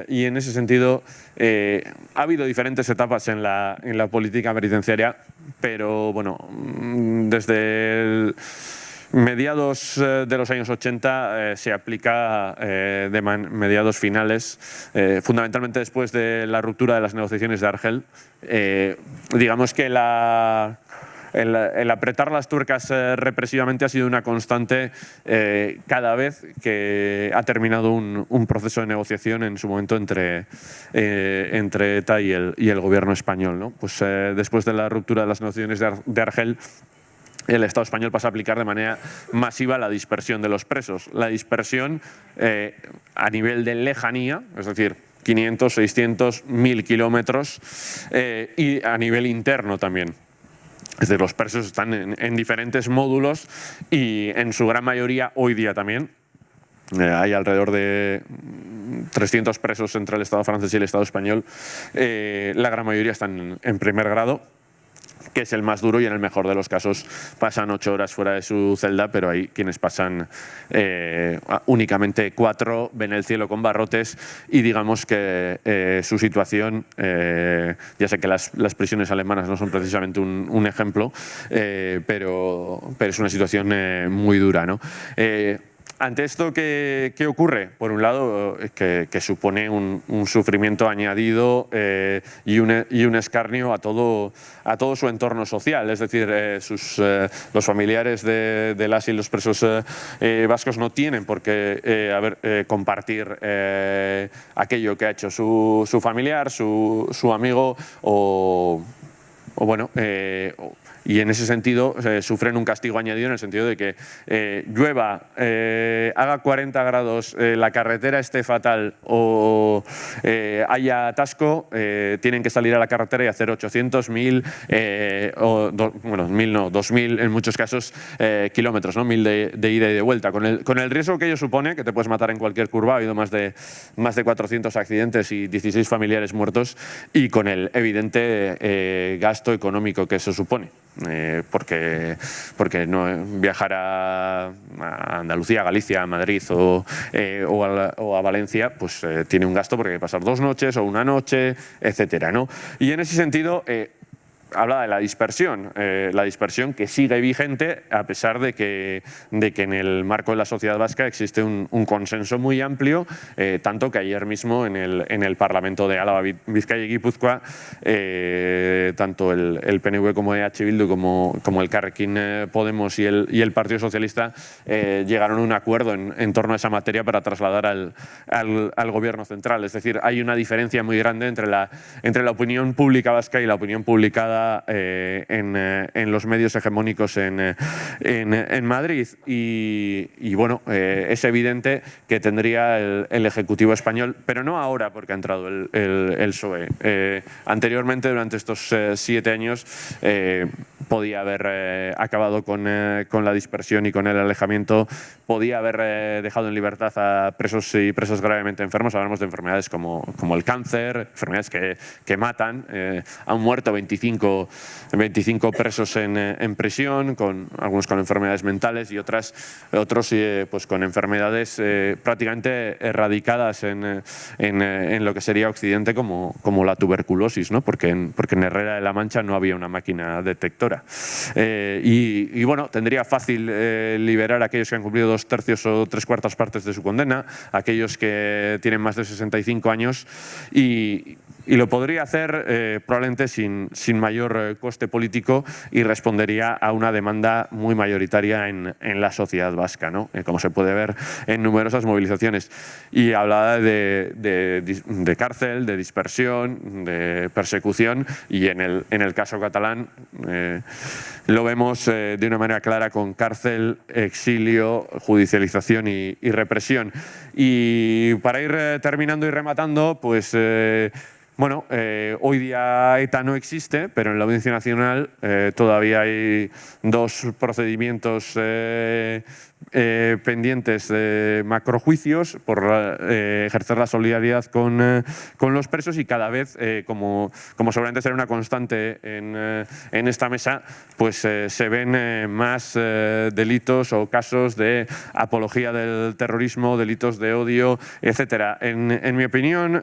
y en ese sentido ha habido diferentes etapas en la, en la política penitenciaria, pero bueno, mm, desde el mediados eh, de los años 80 eh, se aplica eh, de mediados finales, fundamentalmente después de la ruptura de las negociaciones de Argel. digamos que la, el, apretar las turcas represivamente ha sido una constante cada vez que ha terminado un, proceso de negociación en su momento entre, entre ETA y el, y el gobierno español. ¿no? Pues, después de la ruptura de las negociaciones de Argel, el Estado español pasa a aplicar de manera masiva la dispersión de los presos. La dispersión eh, a nivel de lejanía, es decir, 500, 600, 1000 kilómetros eh, y a nivel interno también. Es decir, los presos están en, diferentes módulos y en su gran mayoría hoy día también eh, hay alrededor de 300 presos entre el Estado francés y el Estado español. la gran mayoría están en primer grado que es el más duro y en el mejor de los casos pasan ocho horas fuera de su celda, pero hay quienes pasan eh, únicamente cuatro, ven el cielo con barrotes y digamos que eh, su situación, eh, ya sé que las, prisiones alemanas no son precisamente un, ejemplo, pero, pero es una situación muy dura. ¿no? Ante esto, ¿qué, ocurre? Por un lado, que, supone un, sufrimiento añadido eh, y, un, escarnio a todo, a todo su entorno social. Es decir, eh, sus, eh, los familiares de, las y los presos vascos no tienen por qué compartir aquello que ha hecho su, familiar, su, amigo o, bueno, y en ese sentido eh, sufren un castigo añadido en el sentido de que eh, llueva, eh, haga 40 grados, la carretera esté fatal o haya atasco, tienen que salir a la carretera y hacer 800, 1000, o bueno, 1000 no, 2000 en muchos casos kilómetros, ¿no? 1000 de, ida y de vuelta. Con el, con el riesgo que ello supone, que te puedes matar en cualquier curva, ha habido más de, más de 400 accidentes y 16 familiares muertos y con el evidente gasto económico que eso supone. Eh, porque, porque no, viajar a, Andalucía, a Galicia, a Madrid o, eh, o, a, Valencia pues eh, tiene un gasto porque hay que pasar dos noches o una noche, etcétera, ¿no? Y en ese sentido habla de la dispersión, eh, la dispersión que sigue vigente a pesar de que, de que en el marco de la sociedad vasca existe un, consenso muy amplio, eh, tanto que ayer mismo en el, en el Parlamento de Álava, Vizcaya y Guipúzcoa, eh, tanto el, PNV como EH Bildu como, como el Carrequín Podemos y el, y el Partido Socialista llegaron a un acuerdo en, en, torno a esa materia para trasladar al, al, al, gobierno central. Es decir, hay una diferencia muy grande entre la, entre la opinión pública vasca y la opinión publicada publicada en, los medios hegemónicos en, Madrid. Y, bueno, es evidente que tendría el, Ejecutivo español, pero no ahora porque ha entrado el, el PSOE. anteriormente, durante estos siete años, podía haber acabado con, la dispersión y con el alejamiento, podía haber dejado en libertad a presos y presas gravemente enfermos. Hablamos de enfermedades como, el cáncer, enfermedades que, que matan. Eh, han muerto 25, 25 presos en, eh, en, prisión, con, algunos con enfermedades mentales y otras, otros eh, pues con enfermedades prácticamente erradicadas en, en, en, lo que sería Occidente como, como la tuberculosis, ¿no? porque, en, porque en Herrera de la Mancha no había una máquina detectora. y, y, bueno, tendría fácil liberar a aquellos que han cumplido dos tercios o tres cuartas partes de su condena, aquellos que tienen más de 65 años y, y lo podría hacer eh, probablemente sin, sin mayor eh, coste político y respondería a una demanda muy mayoritaria en, en la sociedad vasca, ¿no? Eh, como se puede ver en numerosas movilizaciones. Y hablaba de, de, cárcel, de dispersión, de persecución y en el, en el caso catalán lo vemos de una manera clara con cárcel, exilio, judicialización y represión. Y para ir terminando y rematando, pues bueno, eh, hoy día ETA no existe, pero en la Audiencia Nacional eh, todavía hay dos procedimientos eh, eh, pendientes de macrojuicios por eh, ejercer la solidaridad con, eh, con, los presos y cada vez, como, como seguramente será una constante en, en esta mesa, pues se ven más delitos o casos de apología del terrorismo, delitos de odio, etc. En, en mi opinión,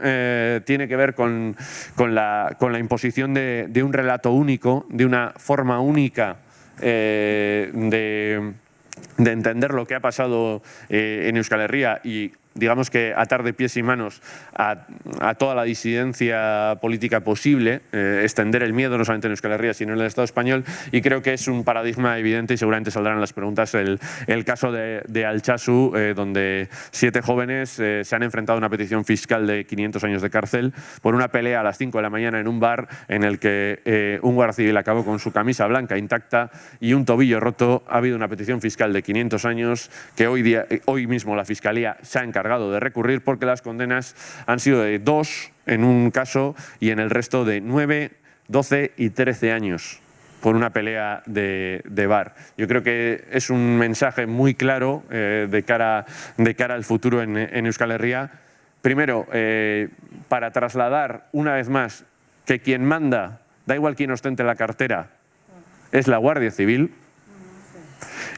tiene que ver con, con, la, con la imposición de, de, un relato único, de una forma única de de entender lo que ha pasado eh, en Euskal Herria y digamos que atar de pies y manos a, toda la disidencia política posible, eh, extender el miedo no solamente en Euskal Herria, sino en el Estado español, y creo que es un paradigma evidente y seguramente saldrán las preguntas el, el caso de, de eh, donde siete jóvenes eh, se han enfrentado a una petición fiscal de 500 años de cárcel por una pelea a las 5 de la mañana en un bar en el que un guardia civil acabó con su camisa blanca intacta y un tobillo roto. Ha habido una petición fiscal de 500 años que hoy, día, hoy mismo la Fiscalía se ha encargado de recurrir porque las condenas han sido de dos en un caso y en el resto de nueve, doce y trece años por una pelea de, bar. Yo creo que es un mensaje muy claro eh, de, cara, de cara al futuro en, Euskal Herria. Primero, eh, para trasladar una vez más que quien manda, da igual quien ostente la cartera, es la Guardia Civil,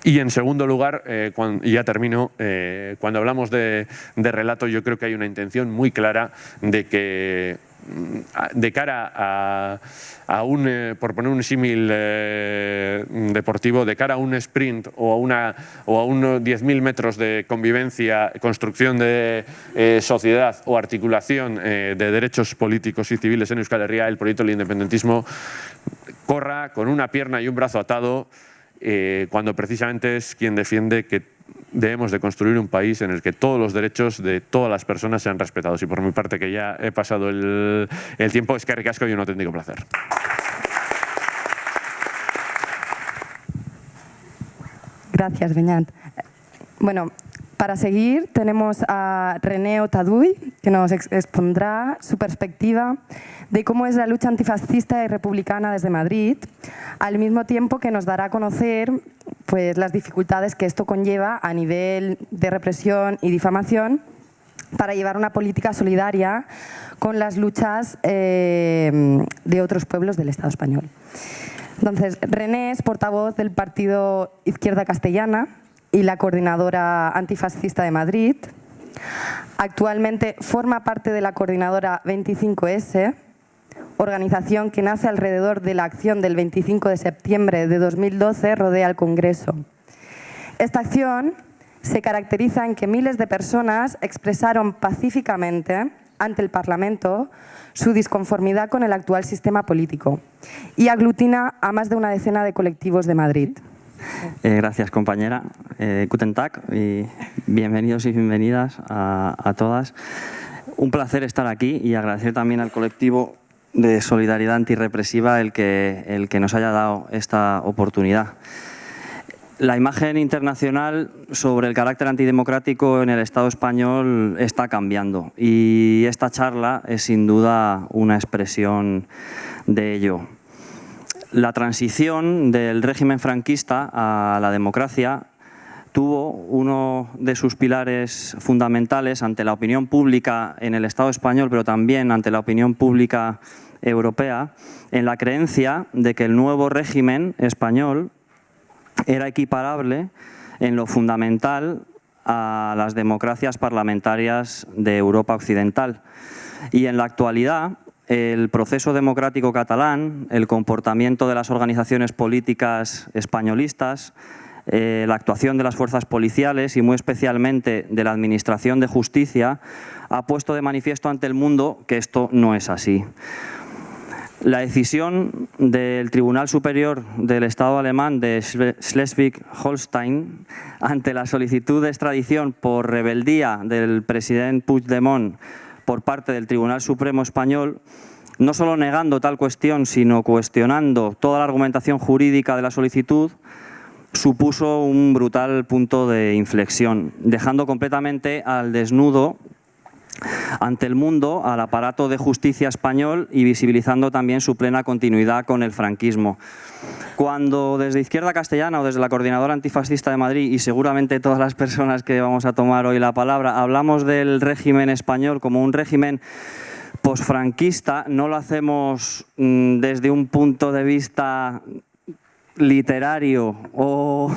y en segundo lugar, eh, y ya termino, eh, cuando hablamos de, relato yo creo que hay una intención muy clara de que mm, de cara a, un, eh, por poner un símil deportivo, de cara a un sprint o a, una, o a unos 10.000 metros de convivencia, construcción de sociedad o articulación de derechos políticos y civiles en Euskal Herria, el proyecto del independentismo corra con una pierna y un brazo atado eh, cuando precisamente es quien defiende que debemos de construir un país en el que todos los derechos de todas las personas sean respetados. Y por mi parte, que ya he pasado el, tiempo, es que ricasco y un auténtico placer. Gracias, Beñat. Bueno, para seguir tenemos a René Otaduy, que nos expondrá su perspectiva de cómo es la lucha antifascista y republicana desde Madrid, al mismo tiempo que nos dará a conocer pues, las dificultades que esto conlleva a nivel de represión y difamación para llevar una política solidaria con las luchas eh, de otros pueblos del Estado español. Entonces, René es portavoz del partido Izquierda Castellana, y la coordinadora antifascista de Madrid. Actualmente forma parte de la coordinadora 25S, organización que nace alrededor de la acción del 25 de septiembre de 2012 rodea el Congreso. Esta acción se caracteriza en que miles de personas expresaron pacíficamente ante el Parlamento su disconformidad con el actual sistema político y aglutina a más de una decena de colectivos de Madrid. Eh, gracias, compañera. Eh, Guten Tag y bienvenidos y bienvenidas a, todas. Un placer estar aquí y agradecer también al colectivo de solidaridad antirrepresiva el que, el que nos haya dado esta oportunidad. La imagen internacional sobre el carácter antidemocrático en el Estado español está cambiando y esta charla es sin duda una expresión de ello. La transición del régimen franquista a la democracia tuvo uno de sus pilares fundamentales ante la opinión pública en el Estado español, pero también ante la opinión pública europea, en la creencia de que el nuevo régimen español era equiparable en lo fundamental a las democracias parlamentarias de Europa Occidental. Y en la actualidad, el proceso democrático catalán, el comportamiento de las organizaciones políticas españolistas, eh, la actuación de las fuerzas policiales y muy especialmente de la Administración de Justicia ha puesto de manifiesto ante el mundo que esto no es así. La decisión del Tribunal Superior del Estado alemán de Schleswig-Holstein ante la solicitud de extradición por rebeldía del presidente Puigdemont por parte del Tribunal Supremo Español no solo negando tal cuestión, sino cuestionando toda la argumentación jurídica de la solicitud, supuso un brutal punto de inflexión, dejando completamente al desnudo ante el mundo al aparato de justicia español y visibilizando también su plena continuidad con el franquismo. Cuando desde Izquierda Castellana o desde la Coordinadora Antifascista de Madrid y seguramente todas las personas que vamos a tomar hoy la palabra, hablamos del régimen español como un régimen posfranquista, no lo hacemos mm, desde un punto de vista literario o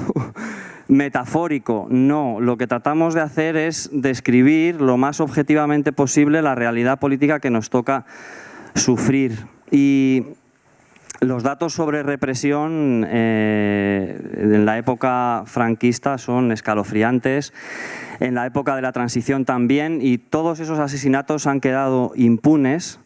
metafórico, no. Lo que tratamos de hacer es describir lo más objetivamente posible la realidad política que nos toca sufrir. Y los datos sobre represión eh, en la época franquista son escalofriantes, en la época de la transición también, y todos esos asesinatos han quedado impunes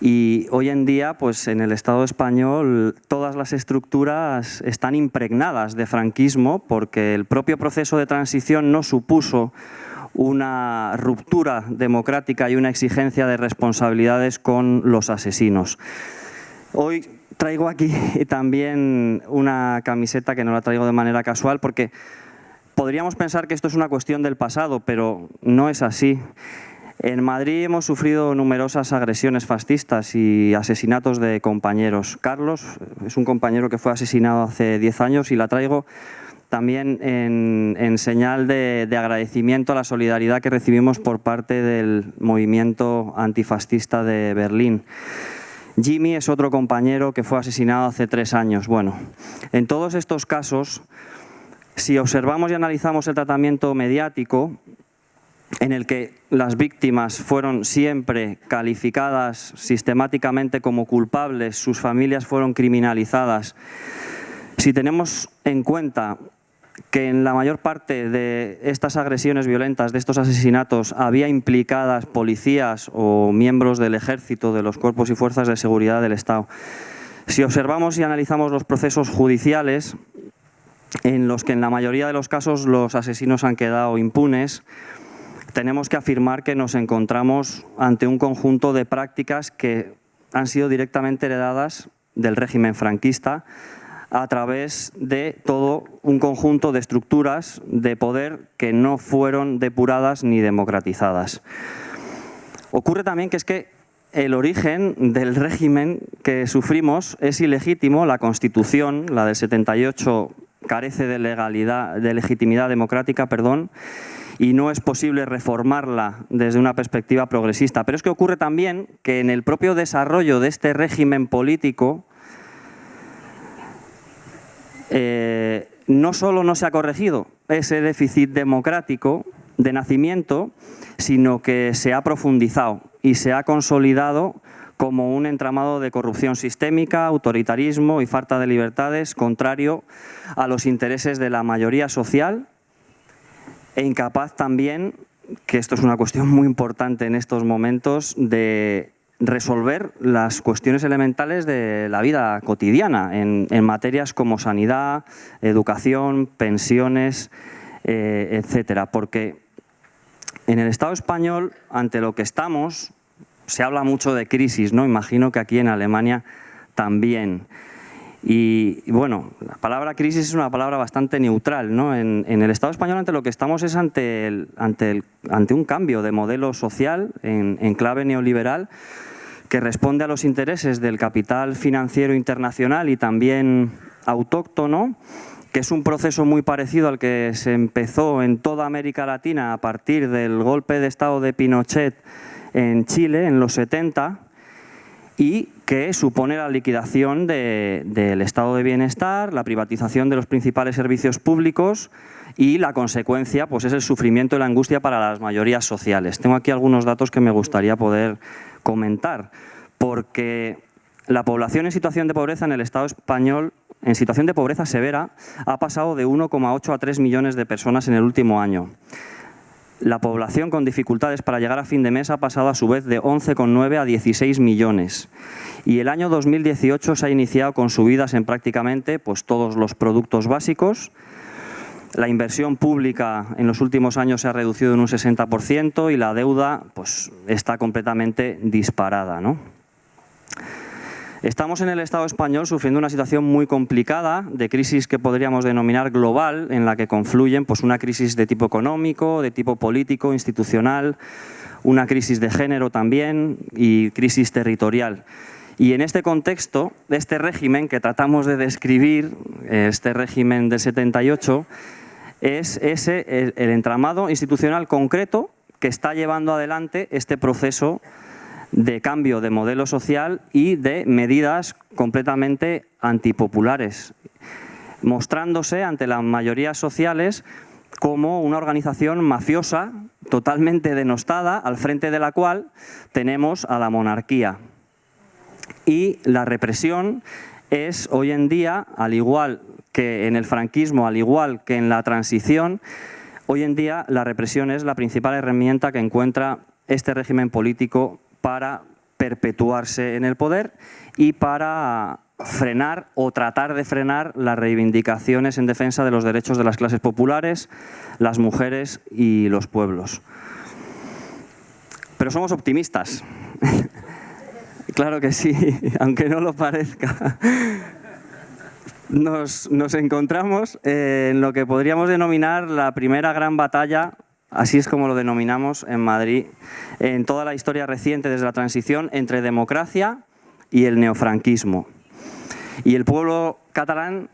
y hoy en día, pues en el Estado español, todas las estructuras están impregnadas de franquismo porque el propio proceso de transición no supuso una ruptura democrática y una exigencia de responsabilidades con los asesinos. Hoy traigo aquí también una camiseta que no la traigo de manera casual porque podríamos pensar que esto es una cuestión del pasado, pero no es así. En Madrid hemos sufrido numerosas agresiones fascistas y asesinatos de compañeros. Carlos es un compañero que fue asesinado hace 10 años y la traigo también en, señal de, agradecimiento a la solidaridad que recibimos por parte del movimiento antifascista de Berlín. Jimmy es otro compañero que fue asesinado hace tres años. Bueno, en todos estos casos, si observamos y analizamos el tratamiento mediático, en el que las víctimas fueron siempre calificadas sistemáticamente como culpables, sus familias fueron criminalizadas. Si tenemos en cuenta que en la mayor parte de estas agresiones violentas, de estos asesinatos, había implicadas policías o miembros del ejército, de los cuerpos y fuerzas de seguridad del Estado. Si observamos y analizamos los procesos judiciales, en los que en la mayoría de los casos los asesinos han quedado impunes, tenemos que afirmar que nos encontramos ante un conjunto de prácticas que han sido directamente heredadas del régimen franquista a través de todo un conjunto de estructuras de poder que no fueron depuradas ni democratizadas. Ocurre también que es que el origen del régimen que sufrimos es ilegítimo, la Constitución, la del 78, carece de, legalidad, de legitimidad democrática, perdón, y no es posible reformarla desde una perspectiva progresista. Pero es que ocurre también que en el propio desarrollo de este régimen político eh, no solo no se ha corregido ese déficit democrático de nacimiento, sino que se ha profundizado y se ha consolidado como un entramado de corrupción sistémica, autoritarismo y falta de libertades contrario a los intereses de la mayoría social e incapaz también, que esto es una cuestión muy importante en estos momentos, de resolver las cuestiones elementales de la vida cotidiana en, materias como sanidad, educación, pensiones, eh, etcétera. Porque en el Estado español, ante lo que estamos, se habla mucho de crisis, ¿no? Imagino que aquí en Alemania también. Y, bueno, la palabra crisis es una palabra bastante neutral. ¿no? En, el Estado español ante lo que estamos es ante, ante, ante un cambio de modelo social en, en clave neoliberal que responde a los intereses del capital financiero internacional y también autóctono, que es un proceso muy parecido al que se empezó en toda América Latina a partir del golpe de Estado de Pinochet en Chile en los 70 y que supone la liquidación del estado de bienestar, la privatización de los principales servicios públicos y la consecuencia pues, es el sufrimiento y la angustia para las mayorías sociales. Tengo aquí algunos datos que me gustaría poder comentar, porque la población en situación de pobreza en el Estado español, en situación de pobreza severa, ha pasado de 1,8 a 3 millones de personas en el último año. La población con dificultades para llegar a fin de mes ha pasado a su vez de 11,9 a 16 millones. Y el año 2018 se ha iniciado con subidas en prácticamente pues, todos los productos básicos. La inversión pública en los últimos años se ha reducido en un 60% y la deuda pues, está completamente disparada. ¿no? Estamos en el Estado español sufriendo una situación muy complicada de crisis que podríamos denominar global, en la que confluyen pues, una crisis de tipo económico, de tipo político, institucional, una crisis de género también y crisis territorial. Y en este contexto, este régimen que tratamos de describir, este régimen del 78, es ese el entramado institucional concreto que está llevando adelante este proceso de cambio de modelo social y de medidas completamente antipopulares, mostrándose ante las mayorías sociales como una organización mafiosa totalmente denostada, al frente de la cual tenemos a la monarquía. Y la represión es hoy en día, al igual que en el franquismo, al igual que en la transición, hoy en día la represión es la principal herramienta que encuentra este régimen político para perpetuarse en el poder y para frenar o tratar de frenar las reivindicaciones en defensa de los derechos de las clases populares, las mujeres y los pueblos. Pero somos optimistas. claro que sí, aunque no lo parezca. Nos, encontramos en lo que podríamos denominar la primera gran batalla Así es como lo denominamos en Madrid en toda la historia reciente desde la transición entre democracia y el neofranquismo. Y el pueblo catalán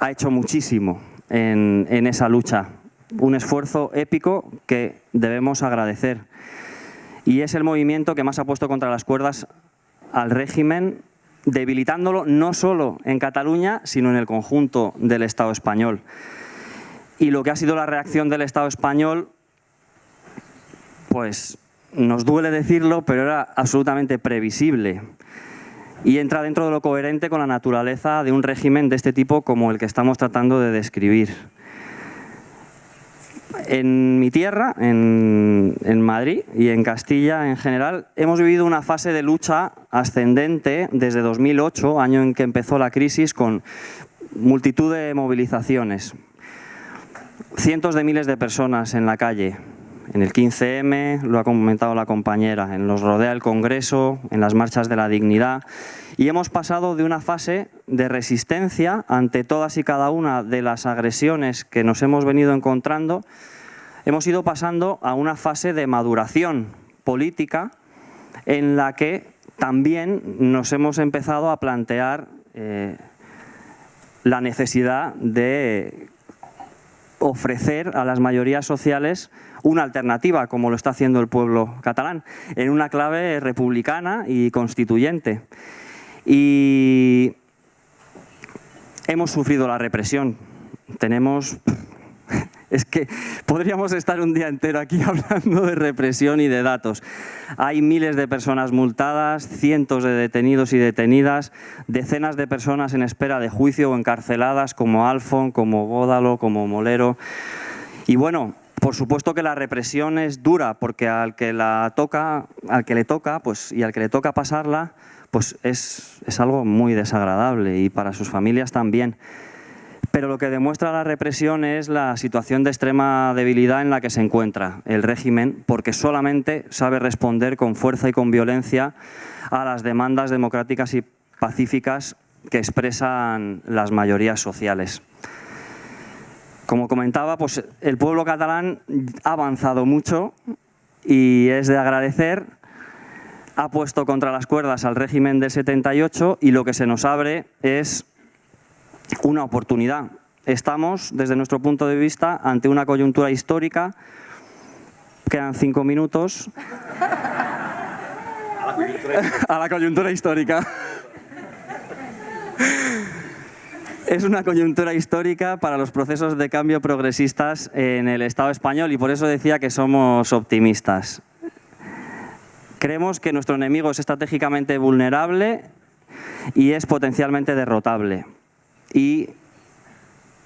ha hecho muchísimo en esa lucha, un esfuerzo épico que debemos agradecer. Y es el movimiento que más ha puesto contra las cuerdas al régimen, debilitándolo no solo en Cataluña, sino en el conjunto del Estado español. Y lo que ha sido la reacción del Estado español, pues nos duele decirlo, pero era absolutamente previsible. Y entra dentro de lo coherente con la naturaleza de un régimen de este tipo como el que estamos tratando de describir. En mi tierra, en, Madrid y en Castilla en general, hemos vivido una fase de lucha ascendente desde 2008, año en que empezó la crisis, con multitud de movilizaciones cientos de miles de personas en la calle. En el 15M, lo ha comentado la compañera, en los rodea el Congreso, en las marchas de la dignidad. Y hemos pasado de una fase de resistencia ante todas y cada una de las agresiones que nos hemos venido encontrando, hemos ido pasando a una fase de maduración política en la que también nos hemos empezado a plantear eh, la necesidad de ofrecer a las mayorías sociales una alternativa, como lo está haciendo el pueblo catalán, en una clave republicana y constituyente. Y hemos sufrido la represión. Tenemos es que podríamos estar un día entero aquí hablando de represión y de datos. Hay miles de personas multadas, cientos de detenidos y detenidas, decenas de personas en espera de juicio o encarceladas como Alfon, como Bódalo, como Molero. Y bueno, por supuesto que la represión es dura porque al que la toca, al que le toca, pues y al que le toca pasarla, pues es, es algo muy desagradable y para sus familias también. pero lo que demuestra la represión es la situación de extrema debilidad en la que se encuentra el régimen, porque solamente sabe responder con fuerza y con violencia a las demandas democráticas y pacíficas que expresan las mayorías sociales. Como comentaba, pues el pueblo catalán ha avanzado mucho y es de agradecer. Ha puesto contra las cuerdas al régimen del 78 y lo que se nos abre es una oportunidad. Estamos, desde nuestro punto de vista, ante una coyuntura histórica. Quedan cinco minutos. A la coyuntura histórica. Es una coyuntura histórica para los procesos de cambio progresistas en el Estado español y por eso decía que somos optimistas. Creemos que nuestro enemigo es estratégicamente vulnerable y es potencialmente derrotable. Y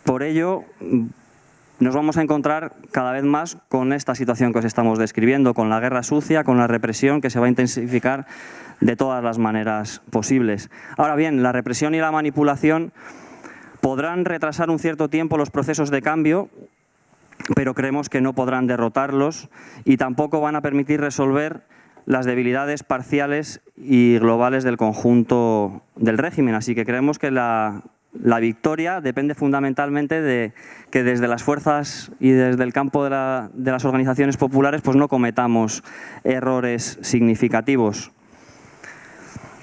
por ello nos vamos a encontrar cada vez más con esta situación que os estamos describiendo, con la guerra sucia, con la represión que se va a intensificar de todas las maneras posibles. Ahora bien, la represión y la manipulación Podrán retrasar un cierto tiempo los procesos de cambio, pero creemos que no podrán derrotarlos y tampoco van a permitir resolver las debilidades parciales y globales del conjunto del régimen. Así que creemos que la, victoria depende fundamentalmente de que desde las fuerzas y desde el campo de, de las organizaciones populares pues no cometamos errores significativos.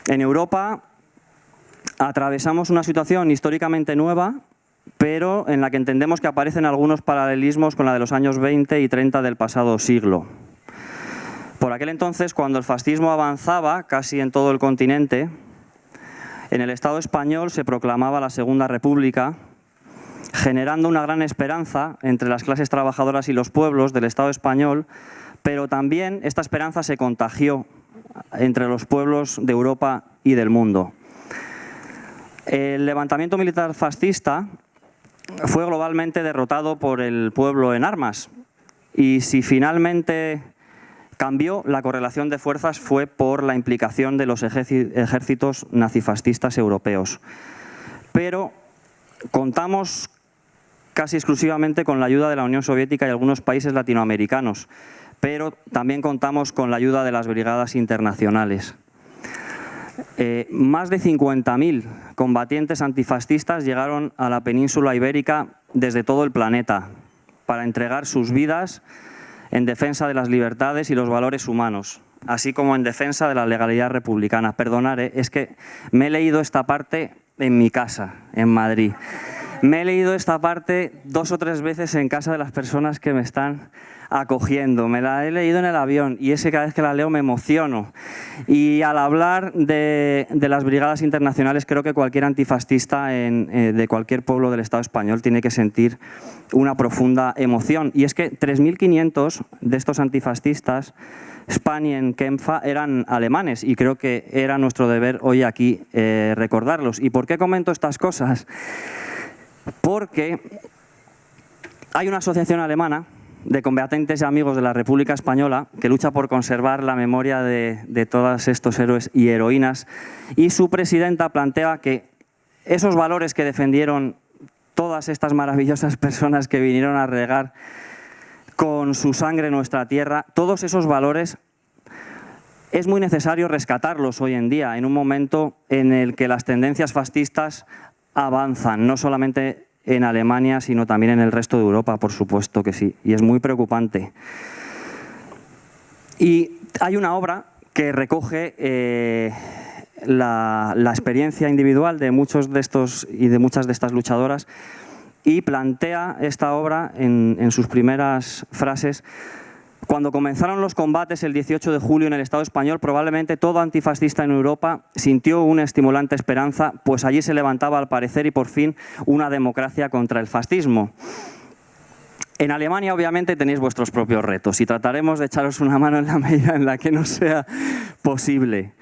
En Europa atravesamos una situación históricamente nueva, pero en la que entendemos que aparecen algunos paralelismos con la de los años 20 y 30 del pasado siglo. Por aquel entonces, cuando el fascismo avanzaba casi en todo el continente, en el Estado español se proclamaba la Segunda República, generando una gran esperanza entre las clases trabajadoras y los pueblos del Estado español, pero también esta esperanza se contagió entre los pueblos de Europa y del mundo. El levantamiento militar fascista fue globalmente derrotado por el pueblo en armas y si finalmente cambió, la correlación de fuerzas fue por la implicación de los ejércitos nazifascistas europeos. Pero contamos casi exclusivamente con la ayuda de la Unión Soviética y algunos países latinoamericanos, pero también contamos con la ayuda de las brigadas internacionales. Eh, más de 50.000 combatientes antifascistas llegaron a la península ibérica desde todo el planeta para entregar sus vidas en defensa de las libertades y los valores humanos, así como en defensa de la legalidad republicana. Perdonaré, es que me he leído esta parte en mi casa, en Madrid. Me he leído esta parte dos o tres veces en casa de las personas que me están acogiendo. Me la he leído en el avión y ese cada vez que la leo me emociono. Y al hablar de, las brigadas internacionales, creo que cualquier antifascista eh, de cualquier pueblo del Estado español tiene que sentir una profunda emoción. Y es que 3.500 de estos antifascistas, Spanien, Kempfa, eran alemanes y creo que era nuestro deber hoy aquí eh, recordarlos. ¿Y por qué comento estas cosas? Porque hay una asociación alemana de combatientes y amigos de la República Española que lucha por conservar la memoria de, todos estos héroes y heroínas. Y su presidenta plantea que esos valores que defendieron todas estas maravillosas personas que vinieron a regar con su sangre nuestra tierra, todos esos valores es muy necesario rescatarlos hoy en día, en un momento en el que las tendencias fascistas avanzan, no solamente en Alemania, sino también en el resto de Europa, por supuesto que sí, y es muy preocupante. Y hay una obra que recoge eh, la, experiencia individual de muchos de estos y de muchas de estas luchadoras y plantea esta obra en, en sus primeras frases cuando comenzaron los combates el 18 de julio en el Estado español, probablemente todo antifascista en Europa sintió una estimulante esperanza, pues allí se levantaba al parecer y por fin una democracia contra el fascismo. En Alemania obviamente tenéis vuestros propios retos y trataremos de echaros una mano en la medida en la que no sea posible.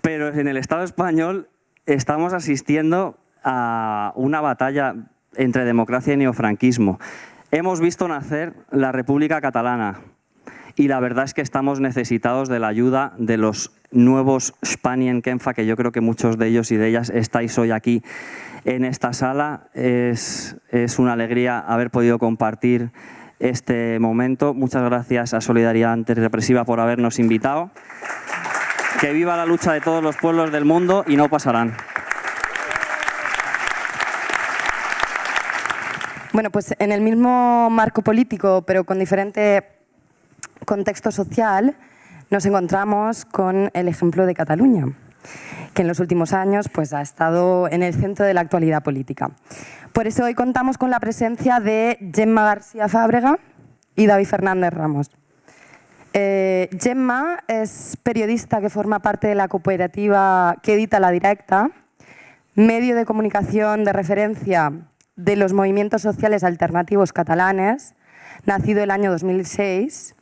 Pero en el Estado español estamos asistiendo a una batalla entre democracia y neofranquismo. Hemos visto nacer la República Catalana, y la verdad es que estamos necesitados de la ayuda de los nuevos Spanien Kenfa, que yo creo que muchos de ellos y de ellas estáis hoy aquí en esta sala. Es, es una alegría haber podido compartir este momento. Muchas gracias a Solidaridad Antirrepresiva por habernos invitado. Que viva la lucha de todos los pueblos del mundo y no pasarán. Bueno, pues en el mismo marco político, pero con diferente contexto social, nos encontramos con el ejemplo de Cataluña, que en los últimos años pues, ha estado en el centro de la actualidad política. Por eso hoy contamos con la presencia de Gemma García Fábrega y David Fernández Ramos. Eh, Gemma es periodista que forma parte de la cooperativa que edita La Directa, medio de comunicación de referencia de los movimientos sociales alternativos catalanes, nacido el año 2006,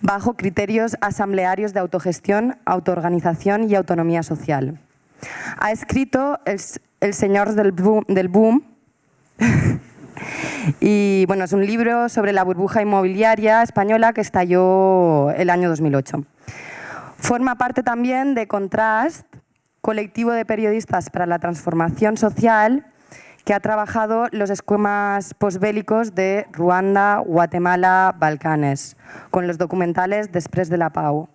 bajo criterios asamblearios de autogestión, autoorganización y autonomía social. Ha escrito El, Señor del Boom, y bueno, es un libro sobre la burbuja inmobiliaria española que estalló el año 2008. Forma parte también de Contrast, colectivo de periodistas para la transformación social que ha trabajado los esquemas posbélicos de Ruanda, Guatemala, Balcanes, con los documentales Després de la Pau.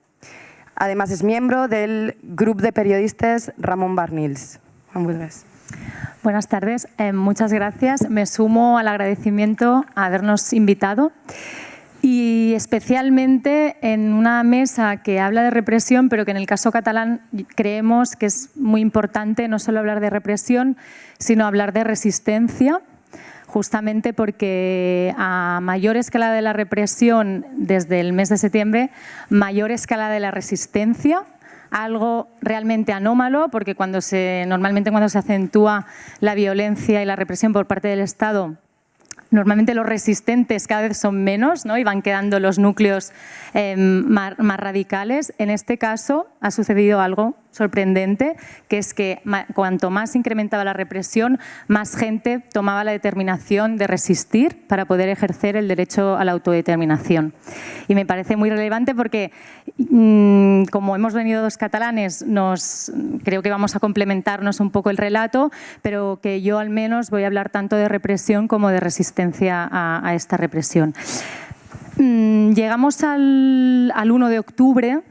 Además es miembro del grupo de periodistas Ramón Barnils. Buenas tardes, eh, muchas gracias. Me sumo al agradecimiento a habernos invitado y especialmente en una mesa que habla de represión, pero que en el caso catalán creemos que es muy importante no solo hablar de represión, sino hablar de resistencia, justamente porque a mayor escala de la represión desde el mes de septiembre, mayor escala de la resistencia, algo realmente anómalo, porque cuando se, normalmente cuando se acentúa la violencia y la represión por parte del Estado, Normalmente los resistentes cada vez son menos ¿no? y van quedando los núcleos eh, más, radicales. En este caso ha sucedido algo sorprendente, que es que cuanto más incrementaba la represión, más gente tomaba la determinación de resistir para poder ejercer el derecho a la autodeterminación. Y me parece muy relevante porque, mm, como hemos venido dos catalanes, nos, creo que vamos a complementarnos un poco el relato, pero que yo al menos voy a hablar tanto de represión como de resistencia a, esta represión. Mm, llegamos al, al 1 de octubre,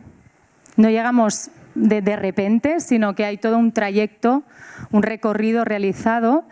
no llegamos de, repente, sino que hay todo un trayecto, un recorrido realizado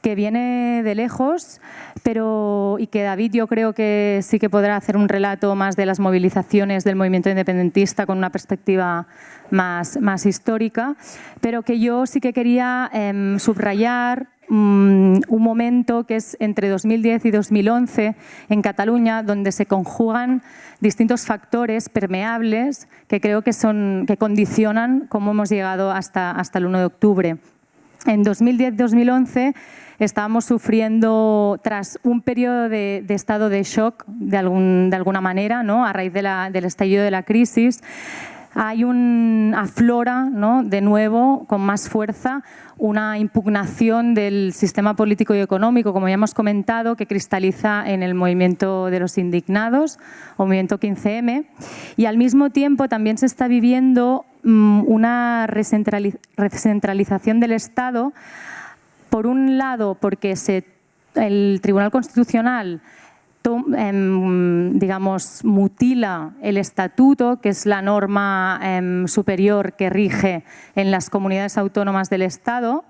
que viene de lejos, pero y que David yo creo que sí que podrá hacer un relato más de las movilizaciones del movimiento independentista con una perspectiva más, más histórica, pero que yo sí que quería em, subrayar mm, un momento que es entre 2010 y 2011 en Cataluña, donde se conjugan distintos factores permeables que creo que, son, que condicionan cómo hemos llegado hasta, hasta el 1 de octubre. En 2010-2011 estábamos sufriendo, tras un periodo de, estado de shock, de, algún, de alguna manera, ¿no? a raíz de la, del estallido de la crisis, hay un aflora ¿no? de nuevo con más fuerza una impugnación del sistema político y económico, como ya hemos comentado, que cristaliza en el movimiento de los indignados o movimiento 15M y al mismo tiempo también se está viviendo mm, una recentralización del Estado por un lado porque se, el Tribunal Constitucional digamos, mutila el estatuto, que es la norma em, superior que rige en las comunidades autónomas del Estado,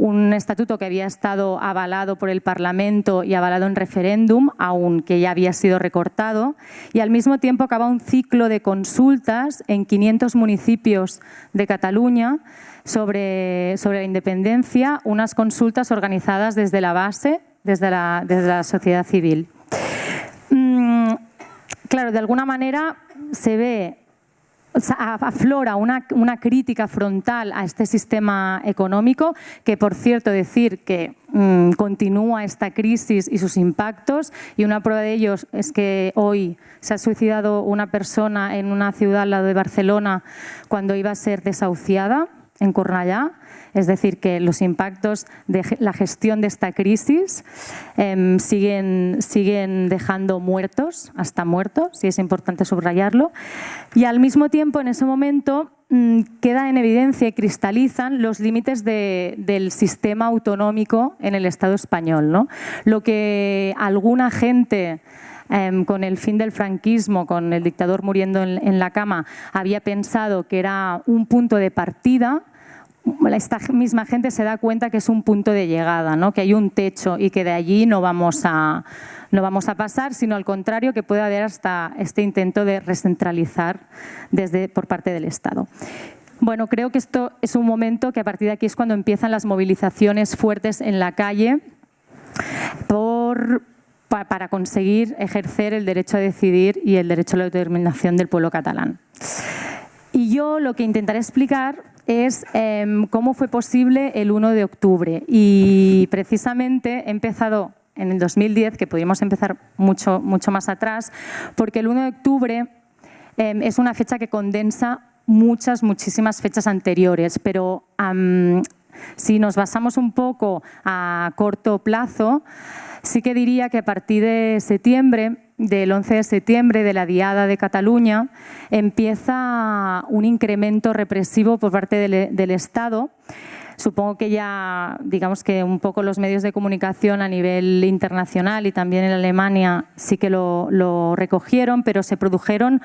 un estatuto que había estado avalado por el Parlamento y avalado en referéndum, aunque ya había sido recortado, y al mismo tiempo acaba un ciclo de consultas en 500 municipios de Cataluña sobre, sobre la independencia, unas consultas organizadas desde la base, desde la, desde la sociedad civil. Mm, claro, de alguna manera se ve, aflora una, crítica frontal a este sistema económico, que por cierto decir que mm, continúa esta crisis y sus impactos, y una prueba de ellos es que hoy se ha suicidado una persona en una ciudad al lado de Barcelona cuando iba a ser desahuciada, en Cornellà, es decir, que los impactos de la gestión de esta crisis em, siguen, siguen dejando muertos, hasta muertos, y es importante subrayarlo. Y al mismo tiempo, en ese momento, mm, queda en evidencia y cristalizan los límites del sistema autonómico en el Estado español. ¿no? Lo que alguna gente em, con el fin del franquismo, con el dictador muriendo en, la cama, había pensado que era un punto de partida, esta misma gente se da cuenta que es un punto de llegada, ¿no? que hay un techo y que de allí no vamos a, no vamos a pasar, sino al contrario, que puede haber hasta este intento de recentralizar desde, por parte del Estado. Bueno, creo que esto es un momento que a partir de aquí es cuando empiezan las movilizaciones fuertes en la calle por, para conseguir ejercer el derecho a decidir y el derecho a la autodeterminación del pueblo catalán. Y yo lo que intentaré explicar es em, cómo fue posible el 1 de octubre. Y precisamente he empezado en el 2010, que pudimos empezar mucho, mucho más atrás, porque el 1 de octubre em, es una fecha que condensa muchas, muchísimas fechas anteriores, pero si nos basamos un poco a corto plazo, sí que diría que a partir de septiembre del 11 de septiembre de la Diada de Cataluña empieza un incremento represivo por parte del, Estado Supongo que ya, digamos que un poco los medios de comunicación a nivel internacional y también en Alemania sí que lo, recogieron, pero se produjeron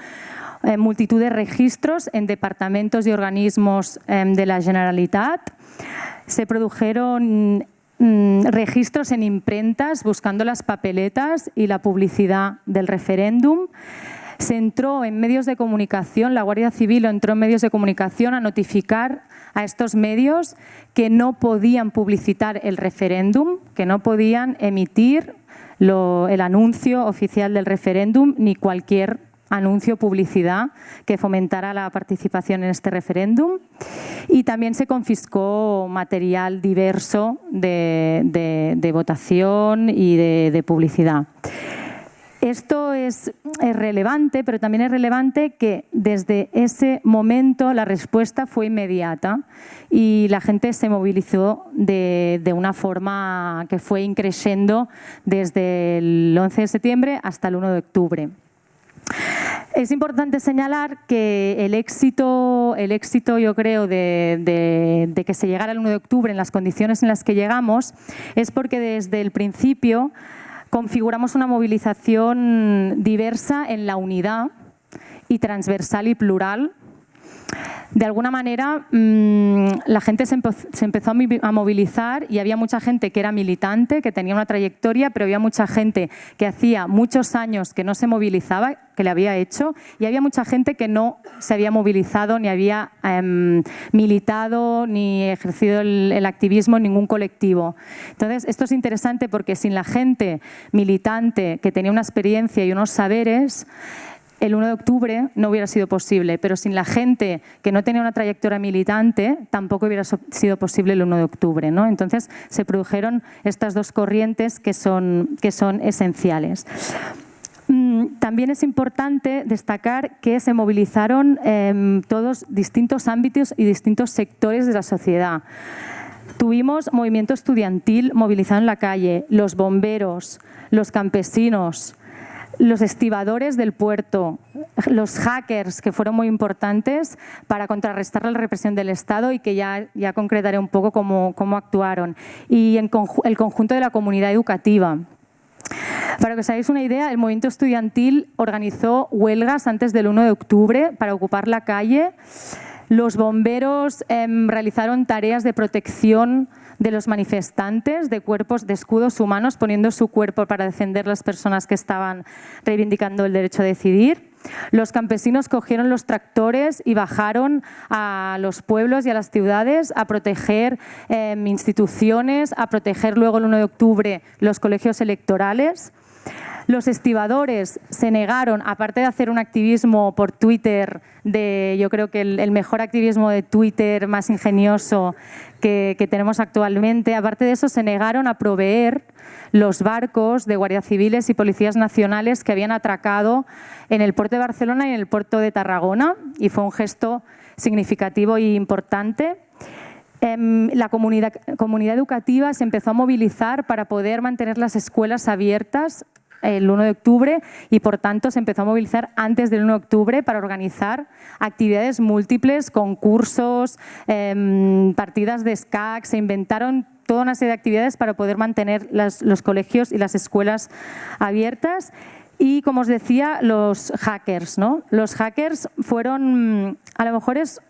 eh, multitud de registros en departamentos y organismos em, de la Generalitat. Se produjeron Mm, registros en imprentas buscando las papeletas y la publicidad del referéndum. Se entró en medios de comunicación, la Guardia Civil entró en medios de comunicación a notificar a estos medios que no podían publicitar el referéndum, que no podían emitir el anuncio oficial del referéndum ni cualquier anuncio, publicidad que fomentara la participación en este referéndum y también se confiscó material diverso de, votación y de, publicidad. Esto es, relevante, pero también es relevante que desde ese momento la respuesta fue inmediata y la gente se movilizó de, una forma que fue increciendo desde el 11 de septiembre hasta el 1 de octubre. Es importante señalar que el éxito, el éxito yo creo, de, que se llegara el 1 de octubre en las condiciones en las que llegamos es porque desde el principio configuramos una movilización diversa en la unidad y transversal y plural de alguna manera mm, la gente se, empezó a movilizar y había mucha gente que era militante, que tenía una trayectoria, pero había mucha gente que hacía muchos años que no se movilizaba, que le había hecho, y había mucha gente que no se había movilizado, ni había em, militado, ni ejercido el activismo en ningún colectivo. Entonces, esto es interesante porque sin la gente militante que tenía una experiencia y unos saberes, el 1 de octubre no hubiera sido posible, pero sin la gente que no tenía una trayectoria militante tampoco hubiera sido posible el 1 de octubre. ¿no? Entonces se produjeron estas dos corrientes que son, esenciales. Mm, también es importante destacar que se movilizaron em, todos distintos ámbitos y distintos sectores de la sociedad. Tuvimos movimiento estudiantil movilizado en la calle, los bomberos, los campesinos, los estibadores del puerto, los hackers, que fueron muy importantes para contrarrestar la represión del Estado y que ya, ya concretaré un poco cómo, cómo actuaron, y el conjunto de la comunidad educativa. Para que os hagáis una idea, el movimiento estudiantil organizó huelgas antes del 1 de octubre para ocupar la calle. Los bomberos em, realizaron tareas de protección de los manifestantes de cuerpos de escudos humanos poniendo su cuerpo para defender las personas que estaban reivindicando el derecho a decidir. Los campesinos cogieron los tractores y bajaron a los pueblos y a las ciudades a proteger em, instituciones, a proteger luego el 1 de octubre los colegios electorales. Los estibadores se negaron, aparte de hacer un activismo por Twitter, de, yo creo que el, mejor activismo de Twitter más ingenioso que, tenemos actualmente, aparte de eso se negaron a proveer los barcos de guardias civiles y policías nacionales que habían atracado en el puerto de Barcelona y en el puerto de Tarragona y fue un gesto significativo e importante. Em, la comunidad, comunidad educativa se empezó a movilizar para poder mantener las escuelas abiertas el 1 de octubre y por tanto se empezó a movilizar antes del 1 de octubre para organizar actividades múltiples, concursos, em, partidas de SCAC, se inventaron toda una serie de actividades para poder mantener los colegios y las escuelas abiertas. Y como os decía, los hackers. ¿no? Los hackers fueron, a lo mejor es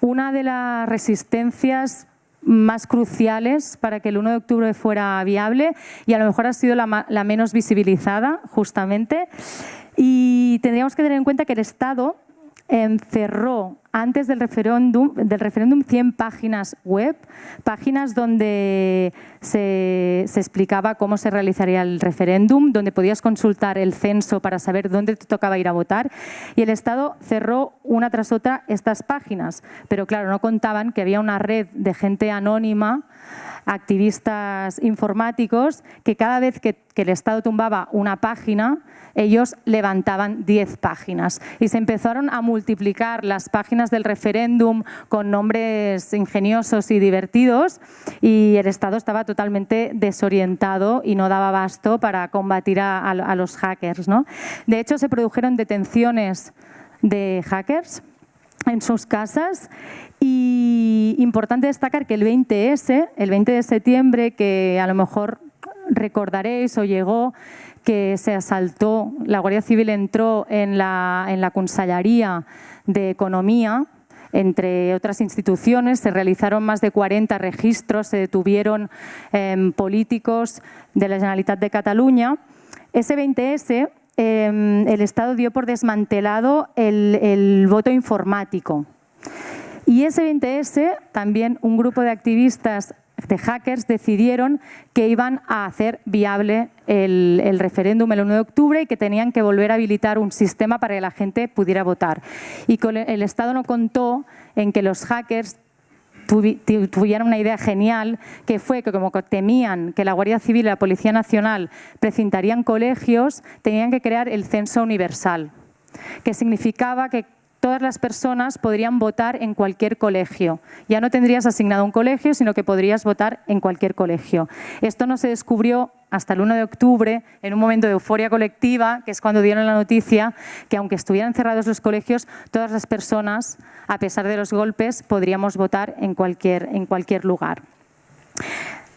una de las resistencias más cruciales para que el 1 de octubre fuera viable y a lo mejor ha sido la, la menos visibilizada justamente. Y tendríamos que tener en cuenta que el Estado encerró antes del referéndum, del referéndum 100 páginas web, páginas donde se, explicaba cómo se realizaría el referéndum, donde podías consultar el censo para saber dónde te tocaba ir a votar y el Estado cerró una tras otra estas páginas. Pero claro, no contaban que había una red de gente anónima activistas informáticos que cada vez que, el Estado tumbaba una página, ellos levantaban 10 páginas y se empezaron a multiplicar las páginas del referéndum con nombres ingeniosos y divertidos y el Estado estaba totalmente desorientado y no daba abasto para combatir a, los hackers. ¿no? De hecho, se produjeron detenciones de hackers en sus casas y importante destacar que el 20S, el 20 de septiembre, que a lo mejor recordaréis o llegó que se asaltó, la Guardia Civil entró en la, en la Consellería de Economía, entre otras instituciones, se realizaron más de 40 registros, se detuvieron em, políticos de la Generalitat de Cataluña. Ese 20S, em, el Estado dio por desmantelado el, el voto informático. Y ese 20S, también un grupo de activistas de hackers decidieron que iban a hacer viable el, referéndum el 1 de octubre y que tenían que volver a habilitar un sistema para que la gente pudiera votar. Y el Estado no contó en que los hackers tuvieran una idea genial, que fue que como temían que la Guardia Civil y la Policía Nacional precintarían colegios, tenían que crear el censo universal, que significaba que todas las personas podrían votar en cualquier colegio. Ya no tendrías asignado un colegio, sino que podrías votar en cualquier colegio. Esto no se descubrió hasta el 1 de octubre, en un momento de euforia colectiva, que es cuando dieron la noticia que aunque estuvieran cerrados los colegios, todas las personas, a pesar de los golpes, podríamos votar en cualquier, en cualquier lugar.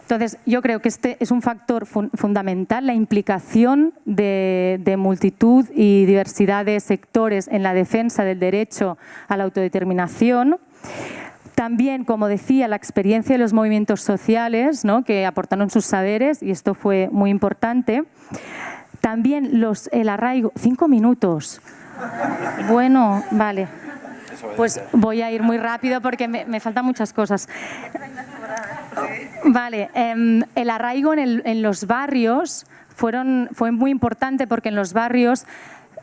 Entonces, yo creo que este es un factor fundamental, la implicación de, multitud y diversidad de sectores en la defensa del derecho a la autodeterminación. También, como decía, la experiencia de los movimientos sociales ¿no? que aportaron sus saberes, y esto fue muy importante. También los, el arraigo... Cinco minutos. Bueno, vale. Pues voy a ir muy rápido porque me, me faltan muchas cosas. Vale, em, el arraigo en, los barrios fueron, fue muy importante porque en los barrios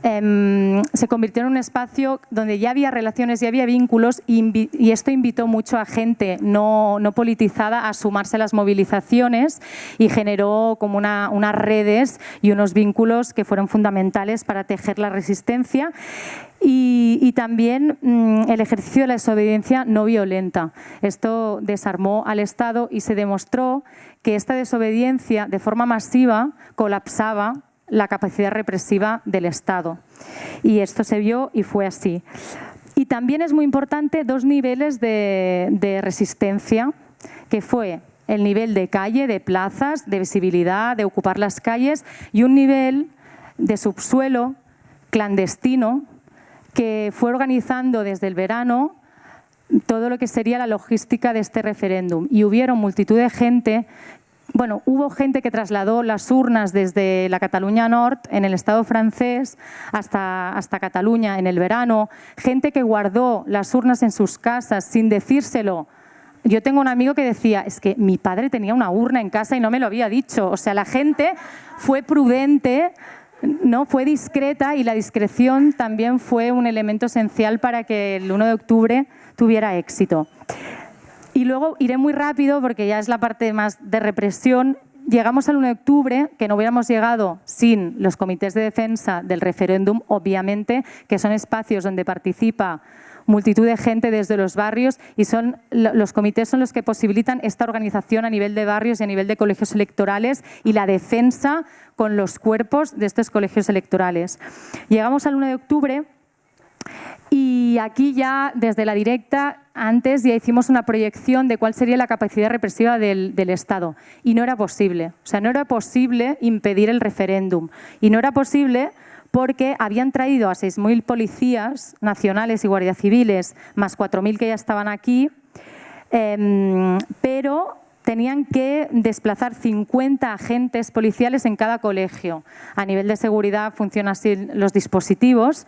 em, se convirtió en un espacio donde ya había relaciones, ya había vínculos y, esto invitó mucho a gente no, politizada a sumarse a las movilizaciones y generó como unas redes y unos vínculos que fueron fundamentales para tejer la resistencia y, también mm, el ejercicio de la desobediencia no violenta. Esto desarmó al Estado y se demostró que esta desobediencia de forma masiva colapsaba la capacidad represiva del Estado. Y esto se vio y fue así. Y también es muy importante dos niveles de, de resistencia, que fue el nivel de calle, de plazas, de visibilidad, de ocupar las calles y un nivel de subsuelo clandestino que fue organizando desde el verano todo lo que sería la logística de este referéndum. Y hubieron multitud de gente, bueno, hubo gente que trasladó las urnas desde la Cataluña Norte, en el Estado francés, hasta, hasta Cataluña en el verano, gente que guardó las urnas en sus casas sin decírselo. Yo tengo un amigo que decía, es que mi padre tenía una urna en casa y no me lo había dicho. O sea, la gente fue prudente no fue discreta y la discreción también fue un elemento esencial para que el 1 de octubre tuviera éxito. Y luego iré muy rápido porque ya es la parte más de represión. Llegamos al 1 de octubre, que no hubiéramos llegado sin los comités de defensa del referéndum, obviamente, que son espacios donde participa multitud de gente desde los barrios y son, los comités son los que posibilitan esta organización a nivel de barrios y a nivel de colegios electorales y la defensa con los cuerpos de estos colegios electorales. Llegamos al 1 de octubre y aquí ya, desde la directa, antes ya hicimos una proyección de cuál sería la capacidad represiva del, Estado. Y no era posible. O sea, no era posible impedir el referéndum. Y no era posible porque habían traído a 6.000 policías nacionales y guardias civiles, más 4.000 que ya estaban aquí, em, pero tenían que desplazar 50 agentes policiales en cada colegio. A nivel de seguridad funcionan así los dispositivos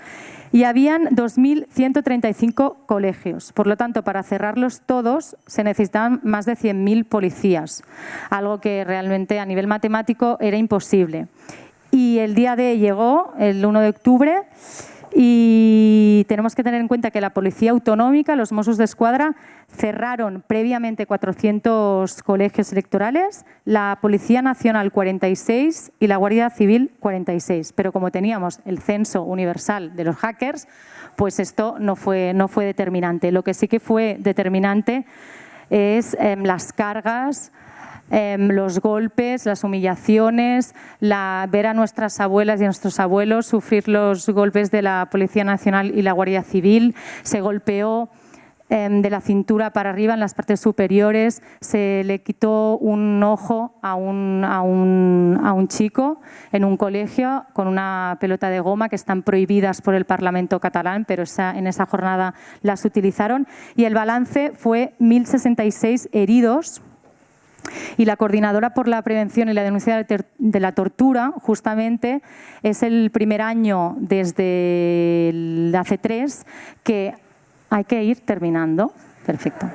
y habían 2.135 colegios. Por lo tanto, para cerrarlos todos se necesitaban más de 100.000 policías, algo que realmente a nivel matemático era imposible. Y el día de llegó, el 1 de octubre, y tenemos que tener en cuenta que la Policía Autonómica, los Mossos de Escuadra, cerraron previamente 400 colegios electorales, la Policía Nacional 46 y la Guardia Civil 46. Pero como teníamos el censo universal de los hackers, pues esto no fue, no fue determinante. Lo que sí que fue determinante es em, las cargas Em, los golpes, las humillaciones, la, ver a nuestras abuelas y a nuestros abuelos sufrir los golpes de la Policía Nacional y la Guardia Civil. Se golpeó em, de la cintura para arriba en las partes superiores, se le quitó un ojo a un, a, un, a un, chico en un colegio con una pelota de goma que están prohibidas por el Parlamento catalán, pero esa, en esa jornada las utilizaron. Y el balance fue 1.066 heridos y la Coordinadora por la Prevención y la Denuncia de la Tortura, justamente, es el primer año desde hace tres que hay que ir terminando. Perfecto.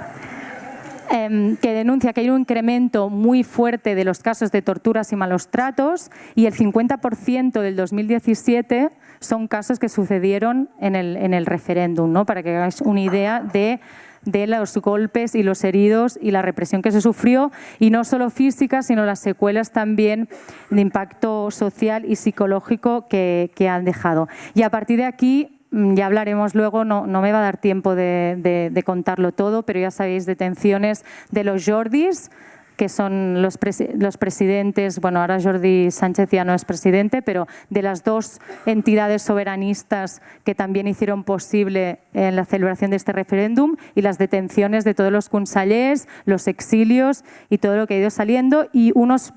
Em, que denuncia que hay un incremento muy fuerte de los casos de torturas y malos tratos y el 50% del 2017 son casos que sucedieron en el, en el referéndum, ¿no? para que hagáis una idea de de los golpes y los heridos y la represión que se sufrió, y no solo física, sino las secuelas también de impacto social y psicológico que, han dejado. Y a partir de aquí mm, ya hablaremos luego, no, me va a dar tiempo de, de, contarlo todo, pero ya sabéis, detenciones de los Jordis, que son los, los, presidentes, bueno, ahora Jordi Sánchez ya no es presidente, pero de las dos entidades soberanistas que también hicieron posible en la celebración de este referéndum y las detenciones de todos los consellers, los exilios y todo lo que ha ido saliendo y unos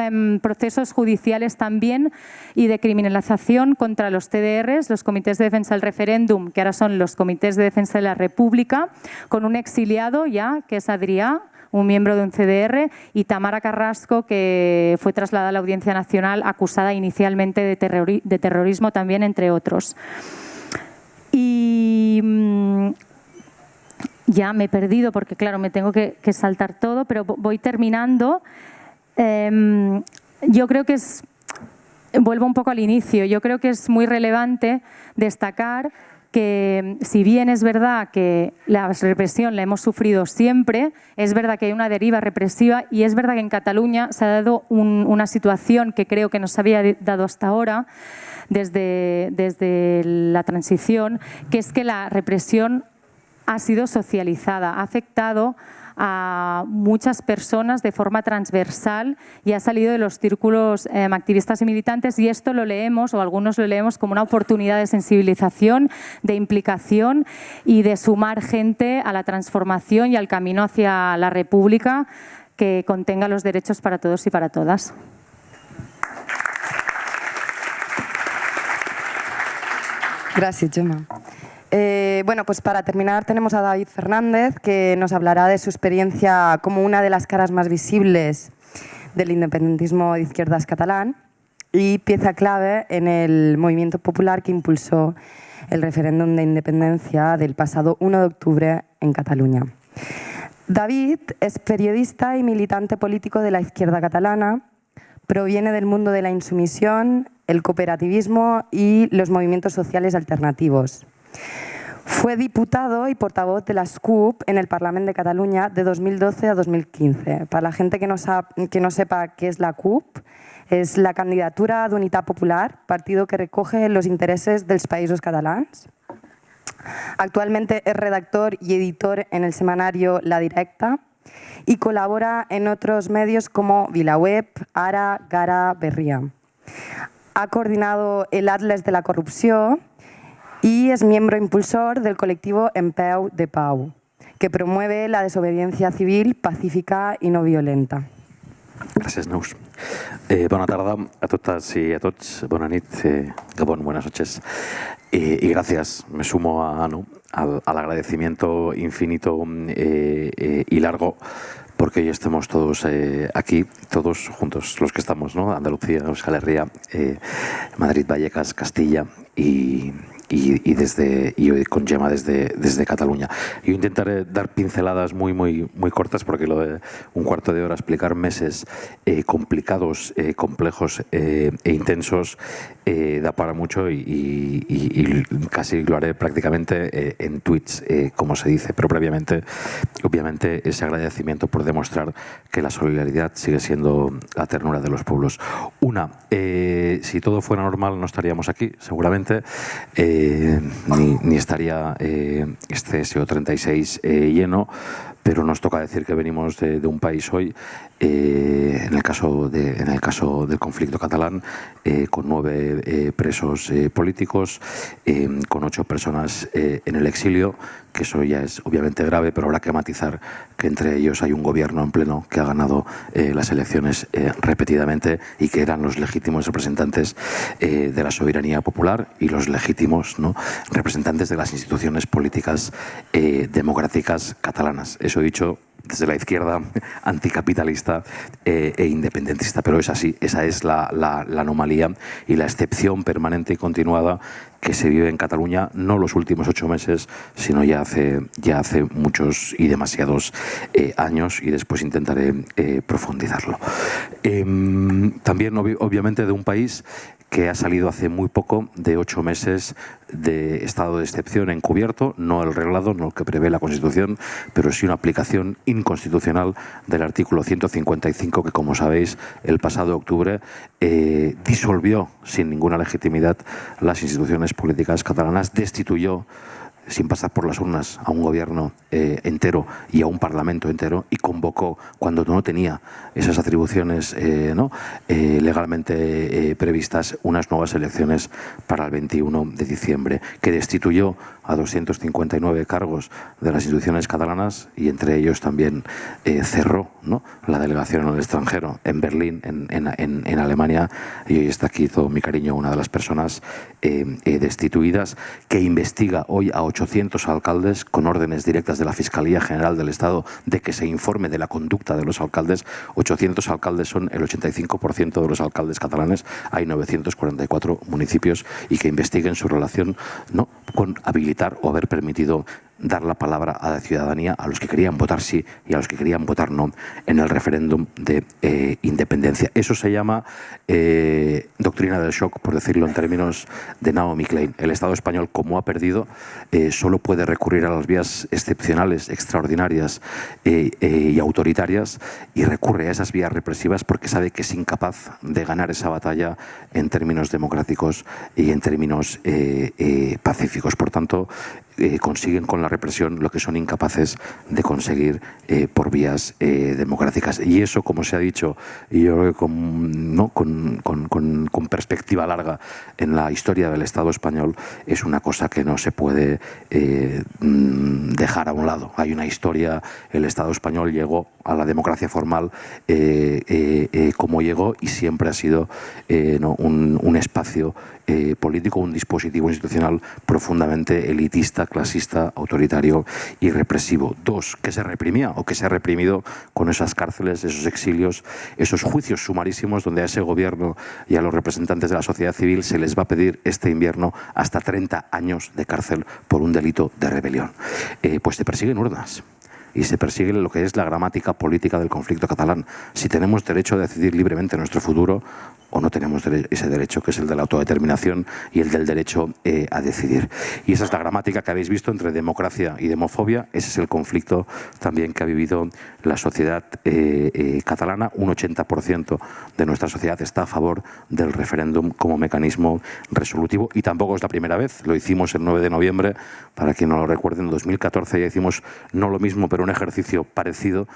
em, procesos judiciales también y de criminalización contra los TDRs, los comités de defensa del referéndum, que ahora son los comités de defensa de la República, con un exiliado ya, que es Adrià, un miembro de un CDR, y Tamara Carrasco, que fue trasladada a la Audiencia Nacional acusada inicialmente de, terrorismo también, entre otros. Y mm, ya me he perdido porque, claro, me tengo que, saltar todo, pero voy terminando. Em, yo creo que es, vuelvo un poco al inicio, yo creo que es muy relevante destacar que si bien es verdad que la represión la hemos sufrido siempre, es verdad que hay una deriva represiva y es verdad que en Cataluña se ha dado una situación que creo que nos había dado hasta ahora, desde, desde la transición, que es que la represión ha sido socializada, ha afectado a muchas personas de forma transversal y ha salido de los círculos em, activistas y militantes y esto lo leemos, o algunos lo leemos como una oportunidad de sensibilización, de implicación y de sumar gente a la transformación y al camino hacia la república que contenga los derechos para todos y para todas. Gracias, Gemma. Eh, bueno, pues para terminar tenemos a David Fernández, que nos hablará de su experiencia como una de las caras más visibles del independentismo de izquierdas catalán y pieza clave en el movimiento popular que impulsó el referéndum de independencia del pasado 1 de octubre en Cataluña. David es periodista y militante político de la izquierda catalana, proviene del mundo de la insumisión, el cooperativismo y los movimientos sociales alternativos. Fue diputado y portavoz de la SCUP en el Parlamento de Cataluña de 2012 a 2015. Para la gente que no, sepa qué es la CUP, es la candidatura de Unidad Popular, partido que recoge los intereses de los países catalans. Actualmente es redactor y editor en el semanario La Directa y colabora en otros medios como VilaWeb, Ara, Gara, Berria. Ha coordinado el Atlas de la Corrupción y es miembro impulsor del colectivo Empeu de Pau, que promueve la desobediencia civil pacífica y no violenta. Gràcies, Neus. Eh, bona tarda a totes i a tots. Bona nit, eh, buenas noches. Eh, y gracias, me sumo a, ¿no? al, al, agradecimiento infinito eh, eh, y largo porque hoy estemos todos eh, aquí, todos juntos, los que estamos, ¿no? Andalucía, Euskal Herria, Madrid, Vallecas, Castilla y, y, y, desde, y con Gemma desde, desde Cataluña. Yo intentaré dar pinceladas muy, muy, muy cortas porque lo de un cuarto de hora explicar meses eh, complicados, eh, complejos eh, e intensos da para mucho y, y, casi lo haré prácticamente en tweets, como se dice, pero previamente, obviamente, ese agradecimiento por demostrar que la solidaridad sigue siendo la ternura de los pueblos. Una, si todo fuera normal no estaríamos aquí, seguramente. Eh, ni, estaría eh, este SO36 eh, lleno, pero nos toca decir que venimos de un país hoy, eh, en, el caso de, en el caso del conflicto catalán, eh, con nueve eh, presos políticos, con ocho personas en el exilio, que eso ya es obviamente grave, pero habrá que matizar que entre ellos hay un gobierno en pleno que ha ganado las elecciones repetidamente y que eran los legítimos representantes de la soberanía popular y los legítimos ¿no? representantes de las instituciones políticas democráticas catalanas eso dicho desde la izquierda anticapitalista eh, e independentista, pero es así, esa es la, anomalía y la excepción permanente y continuada que se vive en Cataluña, no los últimos ocho meses, sino ya hace, ya hace muchos y demasiados eh, años y después intentaré eh, profundizarlo. Eh, también, obviamente, de un país que ha salido hace muy poco de ocho meses de estado de excepción encubierto, no el reglado, no el que prevé la Constitución, pero sí una aplicación inconstitucional del artículo 155 que, como sabéis, el pasado octubre eh, disolvió sin ninguna legitimidad las instituciones políticas catalanas, destituyó sin pasar por las urnas a un gobierno eh, entero y a un parlamento entero y convocó cuando no tenía esas atribuciones eh, ¿no? eh, legalmente eh, previstas unas nuevas elecciones para el 21 de diciembre que destituyó a 259 cargos de las instituciones catalanas y entre ellos también eh, cerró la delegación en el extranjero, en Berlín, en, Alemania, y hoy está aquí todo mi cariño, una de las personas eh, eh, destituidas, que investiga hoy a 800 alcaldes con órdenes directas de la Fiscalía General del Estado de que se informe de la conducta de los alcaldes. 800 alcaldes son el 85% de los alcaldes catalanes, hay 944 municipios y que investiguen su relación con habilidades o haber permitido dar la palabra a la ciudadanía, a los que querían votar sí y a los que querían votar no en el referéndum de eh, independencia. Eso se llama eh, doctrina del shock, por decirlo en términos de Naomi Klein. El Estado español, como ha perdido, eh, solo puede recurrir a las vías excepcionales, extraordinarias y autoritarias y recurre a esas vías represivas porque sabe que es incapaz de ganar esa batalla en términos democráticos y en términos pacíficos. Por tanto, consiguen con la represión lo que son incapaces de conseguir eh, por vías eh, democráticas. Y eso, como se ha dicho, yo creo que con, ¿no? con, perspectiva larga en la historia del Estado español, es una cosa que no se puede eh, mm, dejar a un lado. Hay una historia, el Estado español llegó a la democracia formal como llegó y siempre ha sido un espacio político, un dispositivo institucional profundamente elitista clasista, autoritario y represivo. Dos, que se reprimía o que se ha reprimido con esas cárceles, esos exilios, esos juicios sumarísimos donde a ese gobierno y a los representantes de la sociedad civil se les va a pedir este invierno hasta 30 años de cárcel por un delito de rebelión. Eh, pues se persiguen urnas y se persigue lo que es la gramática política del conflicto catalán. Si tenemos derecho a decidir libremente nuestro futuro o no tenemos ese derecho, que es el de la autodeterminación y el del derecho eh, a decidir. Y esa es la gramática que habéis visto entre democracia y demofobia. Ese es el conflicto también que ha vivido la sociedad eh, eh, catalana. Un 80% de nuestra sociedad está a favor del referéndum como mecanismo resolutivo y tampoco es la primera vez. Lo hicimos el 9 de noviembre, para quien no lo recuerde, en 2014 ya hicimos no lo mismo, pero un ejercicio parecido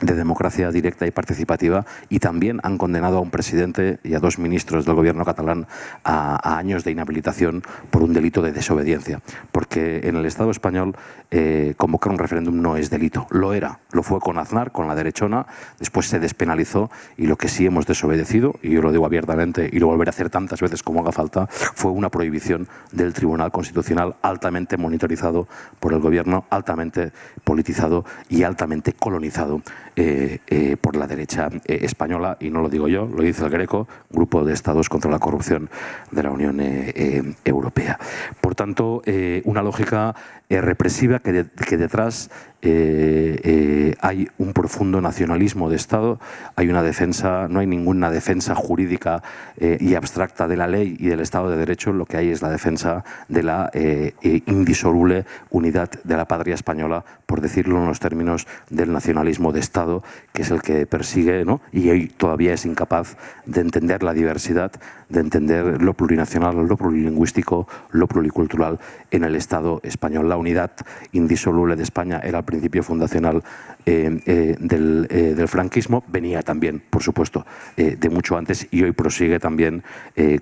de democracia directa y participativa y también han condenado a un presidente y a dos ministros del gobierno catalán a, años de inhabilitación por un delito de desobediencia. Porque en el Estado español eh, convocar un referéndum no es delito. Lo era, lo fue con Aznar, con la derechona, después se despenalizó y lo que sí hemos desobedecido, y yo lo digo abiertamente y lo volveré a hacer tantas veces como haga falta, fue una prohibición del Tribunal Constitucional altamente monitorizado por el gobierno, altamente politizado y altamente colonizado por la derecha eh, española, y no lo digo yo, lo dice el Greco, Grupo de Estados contra la Corrupción de la Unión Europea. Por tanto, una lógica represiva que, que detrás eh, eh, hay un profundo nacionalismo de Estado, hay una defensa, no hay ninguna defensa jurídica eh, y abstracta de la ley y del Estado de Derecho, lo que hay es la defensa de la indisoluble unidad de la patria española, por decirlo en los términos del nacionalismo de Estado, que es el que persigue ¿no? y hoy todavía es incapaz de entender la diversidad, de entender lo plurinacional, lo plurilingüístico, lo pluricultural en el Estado español. La unidad indisoluble de España era el principio fundacional eh, eh, eh, del, franquismo, venía también, por supuesto, de mucho antes y hoy prosigue también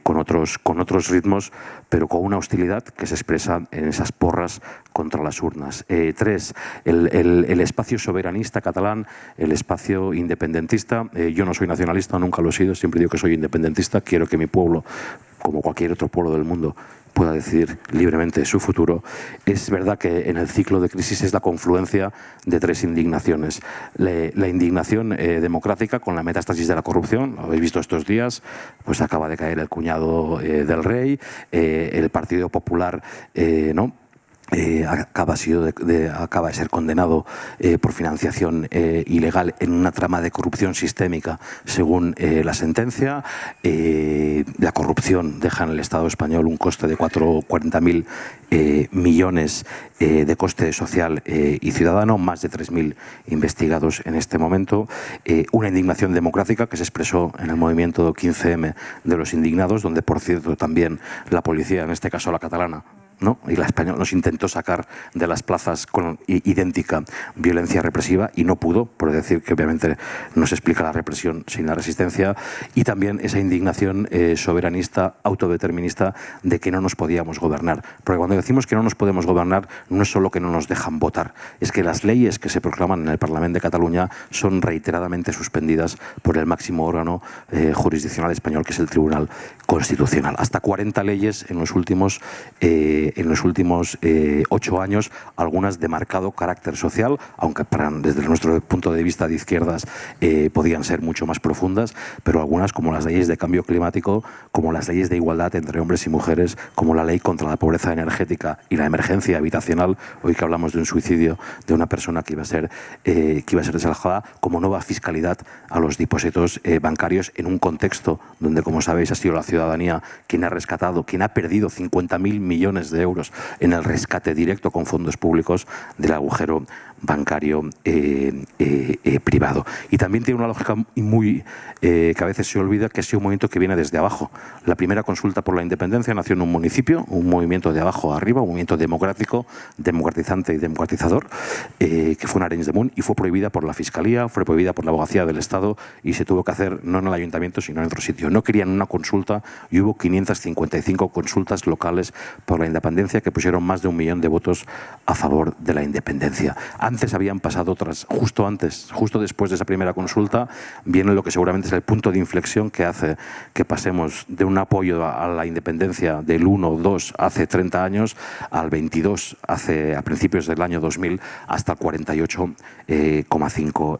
con, otros, con otros ritmos, pero con una hostilidad que se expresa en esas porras contra las urnas. tres, el, el, espacio soberanista catalán, el espacio independentista. yo no soy nacionalista, nunca lo he sido, siempre digo que soy independentista, quiero que mi pueblo, como cualquier otro pueblo del mundo, pueda decidir libremente su futuro, es verdad que en el ciclo de crisis es la confluencia de tres indignaciones. la indignación eh, democrática con la metástasis de la corrupción, lo habéis visto estos días, pues acaba de caer el cuñado eh, del rey, eh, el Partido Popular, ¿no? Eh, acaba, de, ser condenado eh, por financiación eh, ilegal en una trama de corrupción sistémica, según la sentencia. la corrupción deja en el Estado español un coste de 40.000 millones de coste social y ciudadano, más de 3.000 investigados en este momento. una indignación democrática que se expresó en el movimiento 15M de los indignados, donde, por cierto, también la policía, en este caso la catalana, y la española nos intentó sacar de las plazas con idéntica violencia represiva y no pudo, por decir que obviamente no se explica la represión sin la resistencia, y también esa indignación eh, soberanista, autodeterminista, de que no nos podíamos gobernar. Porque cuando decimos que no nos podemos gobernar, no es solo que no nos dejan votar, es que las leyes que se proclaman en el Parlamento de Cataluña son reiteradamente suspendidas por el máximo órgano eh, jurisdiccional español, que es el Tribunal Constitucional. Hasta 40 leyes en los últimos eh, en los últimos eh, ocho años, algunas de marcado carácter social, aunque desde nuestro punto de vista de izquierdas eh, podían ser mucho más profundas, pero algunas como las leyes de cambio climático, como las leyes de igualdad entre hombres y mujeres, como la ley contra la pobreza energética y la emergencia habitacional, hoy que hablamos de un suicidio de una persona que iba a ser, eh, que iba a ser desalojada, como nueva fiscalidad a los depósitos bancarios en un contexto donde, como sabéis, ha sido la ciudadanía quien ha rescatado, quien ha perdido 50.000 millones de euros en el rescate directo con fondos públicos del agujero bancario eh, eh, eh, privado. Y también tiene una lógica muy que a veces se olvida que sido un movimiento que viene desde abajo. La primera consulta por la independencia nació en un municipio, un movimiento de abajo a arriba, un movimiento democrático, democratizante y democratizador, que fue en Arenys de Munt y fue prohibida por la Fiscalía, fue prohibida por la Abogacía del Estado y se tuvo que hacer no en el ayuntamiento sino en otro sitio. No querían una consulta y hubo 555 consultas locales por la independencia que pusieron más de un millón de votos a favor de la independencia antes habían pasado otras, justo antes, justo después de esa primera consulta, viene lo que seguramente es el punto de inflexión que hace que pasemos de un apoyo a la independencia del 1 o 2 hace 30 años al 22 hace, a principios del año 2000 hasta el 48,5 eh,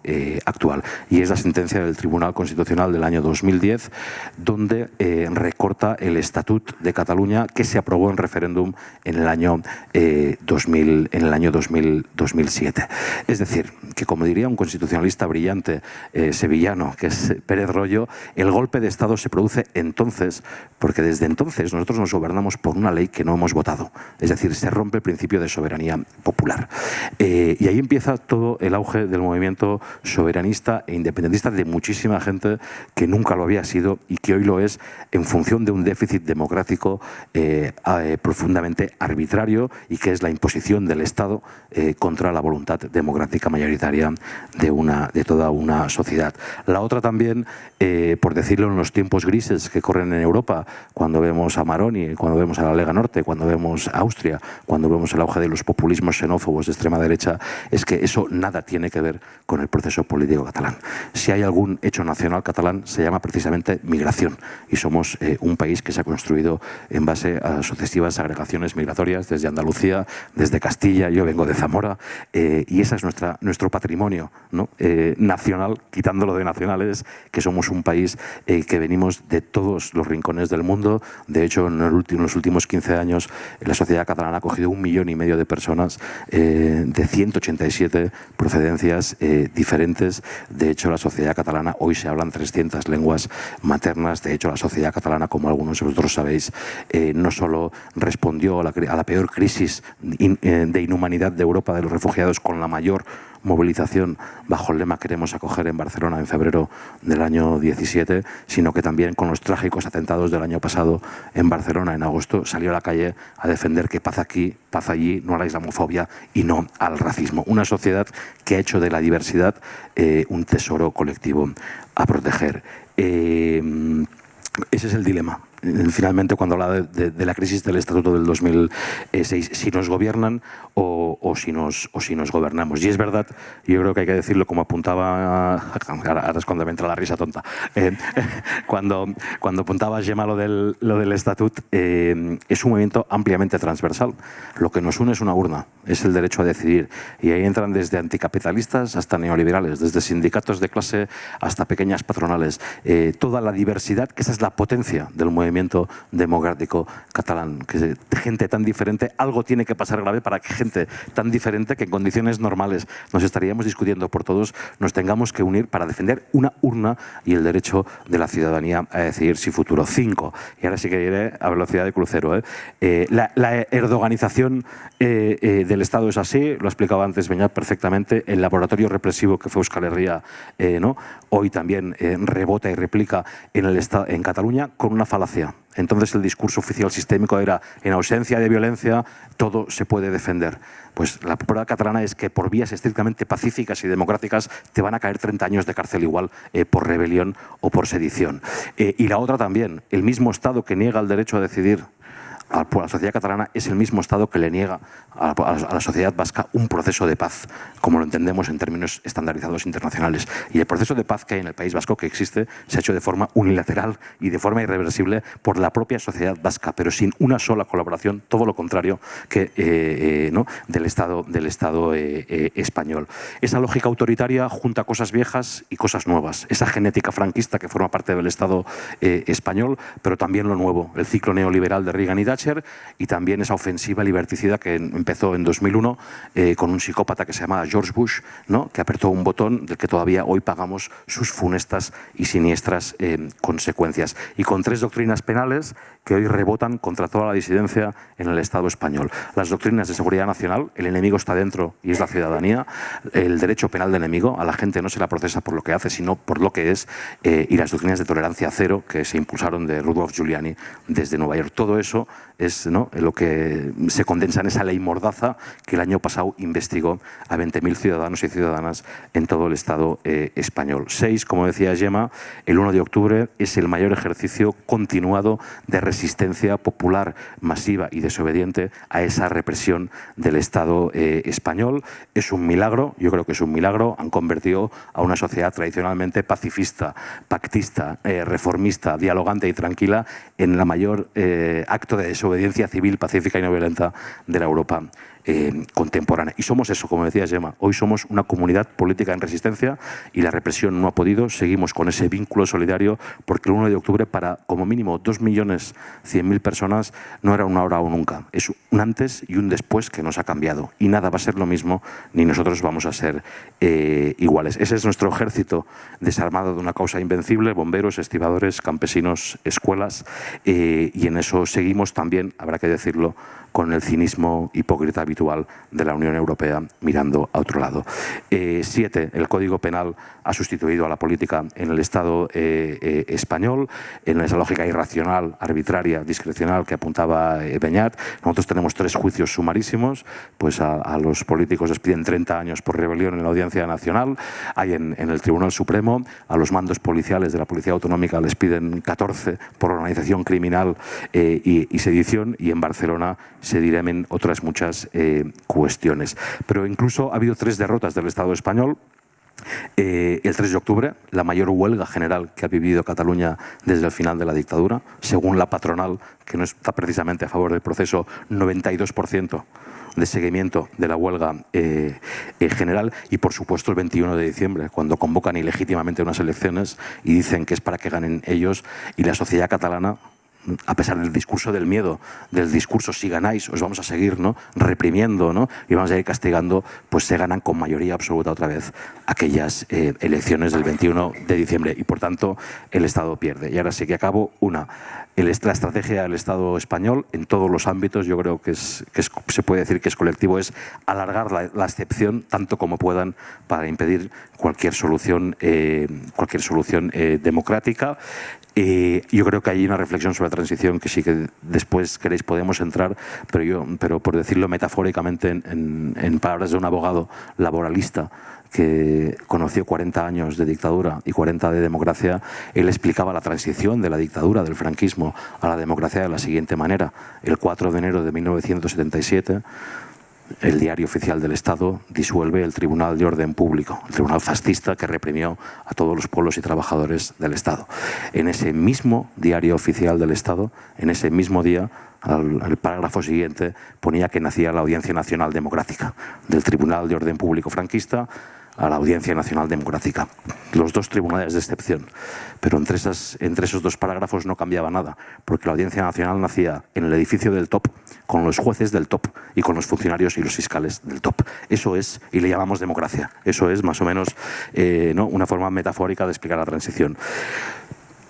eh, actual. Y es la sentencia del Tribunal Constitucional del año 2010 donde eh, recorta el Estatut de Cataluña que se aprobó en referéndum en el año, 2000, en el año 2007. Es decir, que como diría un constitucionalista brillante sevillano, que es Pérez Rollo, el golpe de Estado se produce entonces, porque desde entonces nosotros nos gobernamos por una ley que no hemos votado. Es decir, se rompe el principio de soberanía popular. y ahí empieza todo el auge del movimiento soberanista e independentista de muchísima gente que nunca lo había sido y que hoy lo es en función de un déficit democrático eh, eh, profundamente arbitrario y que es la imposición del Estado eh, contra la voluntad democrática mayoritaria de, una, de toda una sociedad. La otra también, por decirlo en los tiempos grises que corren en Europa, cuando vemos a Maroni, cuando vemos a la Lega Norte, cuando vemos a Austria, cuando vemos el auge de los populismos xenófobos de extrema derecha, es que eso nada tiene que ver con el proceso político catalán. Si hay algún hecho nacional catalán, se llama precisamente migración y somos eh, un país que se ha construido en base a sucesivas agregaciones migratorias desde Andalucía, desde Castilla, yo vengo de Zamora eh, y ese es nuestra, nuestro patrimonio. Eh, nacional, quitándolo de nacionales, que somos un país que venimos de todos los rincones del mundo. De hecho, en, los últimos 15 años la sociedad catalana ha cogido un millón y medio de personas de 187 procedencias diferentes. De hecho, la sociedad catalana, hoy se hablan 300 lenguas maternas. De hecho, la sociedad catalana, como algunos de vosotros sabéis, eh, no solo respondió a la, peor crisis eh, de inhumanidad de Europa de los refugiados con la mayor movilización bajo el lema Queremos acoger en Barcelona en febrero del año 17, sino que también con los trágicos atentados del año pasado en Barcelona en agosto salió a la calle a defender que paz aquí, paz allí, no a la islamofobia y no al racismo. Una sociedad que ha hecho de la diversidad eh, un tesoro colectivo a proteger. Eh, ese es el dilema finalmente cuando habla de, la crisis del Estatuto del 2006, si nos gobiernan o, si nos, o si nos gobernamos. Y es verdad, yo creo que hay que decirlo como apuntaba, ahora es cuando me entra la risa tonta, eh, cuando, cuando apuntaba Gemma lo del, lo del Estatuto, eh, es un movimiento ampliamente transversal. Lo que nos une es una urna, es el derecho a decidir. Y ahí entran desde anticapitalistas hasta neoliberales, desde sindicatos de clase hasta pequeñas patronales. Eh, toda la diversidad, que esa es la potencia del movimiento democrático catalán. Que gente tan diferente, algo tiene que pasar grave para que gente tan diferente que en condiciones normales nos estaríamos discutiendo por todos, nos tengamos que unir para defender una urna y el derecho de la ciudadanía a decidir si futuro. Cinco. Y ahora sí que iré a velocidad de crucero. ¿eh? Eh, la, erdoganización eh, del Estado es así, lo ha explicado antes Beñat perfectamente, el laboratorio represivo que fue Euskal Herria, ¿no? Hoy también rebota y replica en, el en Cataluña con una falacia entonces el discurso oficial sistémico era, en ausencia de violencia, todo se puede defender. Pues la prueba catalana es que por vías estrictamente pacíficas y democráticas te van a caer 30 años de cárcel igual eh, por rebelión o por sedición. Eh, y la otra también, el mismo Estado que niega el derecho a decidir a la sociedad catalana es el mismo Estado que le niega a la, sociedad vasca un proceso de paz, como lo entendemos en términos estandarizados internacionales. Y el proceso de paz que hay en el País Vasco, que existe, se ha hecho de forma unilateral y de forma irreversible por la propia sociedad vasca, pero sin una sola colaboración, todo lo contrario que eh, eh, del Estado, del estado eh, español. Esa lógica autoritaria junta cosas viejas y cosas nuevas. Esa genética franquista que forma parte del Estado español, pero también lo nuevo, el ciclo neoliberal de Reagan y Thatcher y también esa ofensiva liberticida que empezó en 2001 eh, con un psicópata que se llamaba George Bush, ¿no? que apretó un botón del que todavía hoy pagamos sus funestas y siniestras eh, consecuencias. Y con tres doctrinas penales que hoy rebotan contra toda la disidencia en el Estado español. Las doctrinas de seguridad nacional, el enemigo está dentro y es la ciudadanía, el derecho penal de enemigo, a la gente no se la procesa por lo que hace, sino por lo que es, eh, y las doctrinas de tolerancia cero que se impulsaron de Rudolf Giuliani desde Nueva York. Todo eso es ¿no? lo que se condensa en esa ley mordaza que el año pasado investigó a 20.000 ciudadanos y ciudadanas en todo el Estado eh, español. Seis, como decía Gemma, el 1 de octubre es el mayor ejercicio continuado de resistencia popular masiva y desobediente a esa represión del Estado eh, español. Es un milagro, yo creo que es un milagro, han convertido a una sociedad tradicionalmente pacifista, pactista, eh, reformista, dialogante y tranquila en la mayor acto de desobediencia civil, pacífica y no violenta de la Europa eh, contemporánea. Y somos eso, como decía Gemma, hoy somos una comunidad política en resistencia y la represión no ha podido, seguimos con ese vínculo solidario porque el 1 de octubre para como mínimo 2.100.000 personas no era una hora o nunca, es un antes y un después que nos ha cambiado y nada va a ser lo mismo ni nosotros vamos a ser eh, iguales. Ese es nuestro ejército desarmado de una causa invencible, bomberos, estibadores, campesinos, escuelas eh, y en eso seguimos también, habrá que decirlo, con el cinismo hipócrita habitual de la Unión Europea mirando a otro lado. Eh, siete, el Código Penal ha sustituido a la política en el Estado eh, eh, español, en esa lógica irracional, arbitraria, discrecional que apuntaba Beñat. Nosotros tenemos tres juicios sumarísimos, pues a, los políticos les piden 30 años por rebelión en la Audiencia Nacional, hay en, el Tribunal Supremo, a los mandos policiales de la Policía Autonómica les piden 14 por organización criminal y, y sedición, y en Barcelona se dirimen otras muchas eh, cuestiones. Pero incluso ha habido tres derrotas del Estado español. Eh, el 3 de octubre, la mayor huelga general que ha vivido Cataluña desde el final de la dictadura, según la patronal, que no está precisamente a favor del proceso, 92% de seguimiento de la huelga eh, general y por supuesto el 21 de diciembre cuando convocan ilegítimamente unas elecciones y dicen que es para que ganen ellos y la sociedad catalana a pesar del discurso del miedo, del discurso si ganáis os vamos a seguir ¿no? reprimiendo ¿no? y vamos a ir castigando, pues se ganan con mayoría absoluta otra vez aquellas eh, elecciones del 21 de diciembre y por tanto el Estado pierde. Y ahora sí que acabo una. La estrategia del Estado español en todos los ámbitos, yo creo que, se puede decir que es colectivo, es alargar la, excepción tanto como puedan para impedir cualquier solución, eh, cualquier solución eh, democrática. Eh, yo creo que hay una reflexión sobre la transición que sí que después queréis podemos entrar, pero, yo, pero por decirlo metafóricamente en, en, palabras de un abogado laboralista que conoció 40 años de dictadura y 40 de democracia, él explicaba la transición de la dictadura, del franquismo, a la democracia de la siguiente manera. El 4 de enero de 1977 el diario oficial del Estado disuelve el Tribunal de Orden Público, el tribunal fascista que reprimió a todos los pueblos y trabajadores del Estado. En ese mismo diario oficial del Estado, en ese mismo día, el párrafo siguiente ponía que nacía la Audiencia Nacional Democrática del Tribunal de Orden Público franquista a la Audiencia Nacional Democrática. Los dos tribunales de excepción. Pero entre, esas, entre esos dos parágrafos no cambiaba nada, porque la Audiencia Nacional nacía en el edificio del top, con los jueces del top y con los funcionarios y los fiscales del top. Eso es, y le llamamos democracia, eso es más o menos eh, ¿no? una forma metafórica de explicar la transición.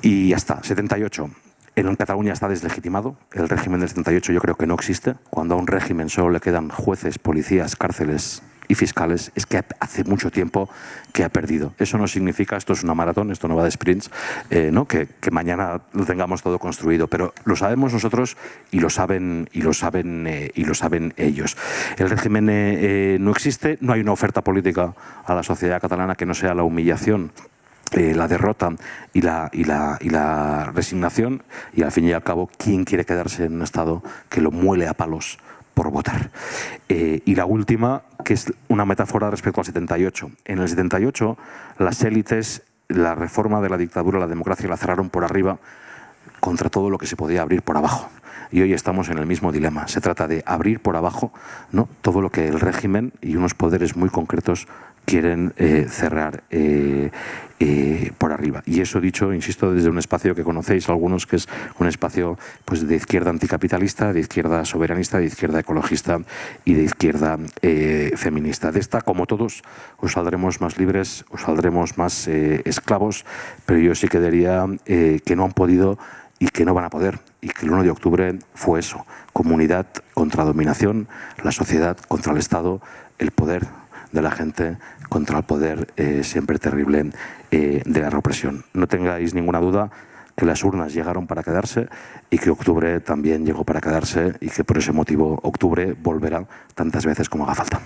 Y ya está, 78. En Cataluña está deslegitimado, el régimen del 78 yo creo que no existe, cuando a un régimen solo le quedan jueces, policías, cárceles y fiscales es que hace mucho tiempo que ha perdido. Eso no significa, esto es una maratón, esto no va de sprints, eh, ¿no? que, mañana lo tengamos todo construido, pero lo sabemos nosotros y lo saben, y lo saben, eh, y lo saben ellos. El régimen eh, no existe, no hay una oferta política a la sociedad catalana que no sea la humillación la derrota y la, y, la, y la resignación y al fin y al cabo, ¿quién quiere quedarse en un Estado que lo muele a palos votar. Eh, y la última, que es una metáfora respecto al 78. En el 78, las élites, la reforma de la dictadura, la democracia, la cerraron por arriba contra todo lo que se podía abrir por abajo. Y hoy estamos en el mismo dilema. Se trata de abrir por abajo ¿no? todo lo que el régimen y unos poderes muy concretos quieren eh, cerrar eh, eh, por arriba. Y eso dicho, insisto, desde un espacio que conocéis algunos, que es un espacio pues, de izquierda anticapitalista, de izquierda soberanista, de izquierda ecologista y de izquierda feminista. De esta, como todos, os saldremos más libres, os saldremos más esclavos, pero yo sí que diría que no han podido y que no van a poder. Y que el 1 de octubre fue eso, comunidad contra dominación, la sociedad contra el Estado, el poder de la gente contra el poder eh, siempre terrible eh, de la represión. No tengáis ninguna duda que las urnas llegaron para quedarse y que octubre también llegó para quedarse y que por ese motivo octubre volverá tantas veces como haga falta.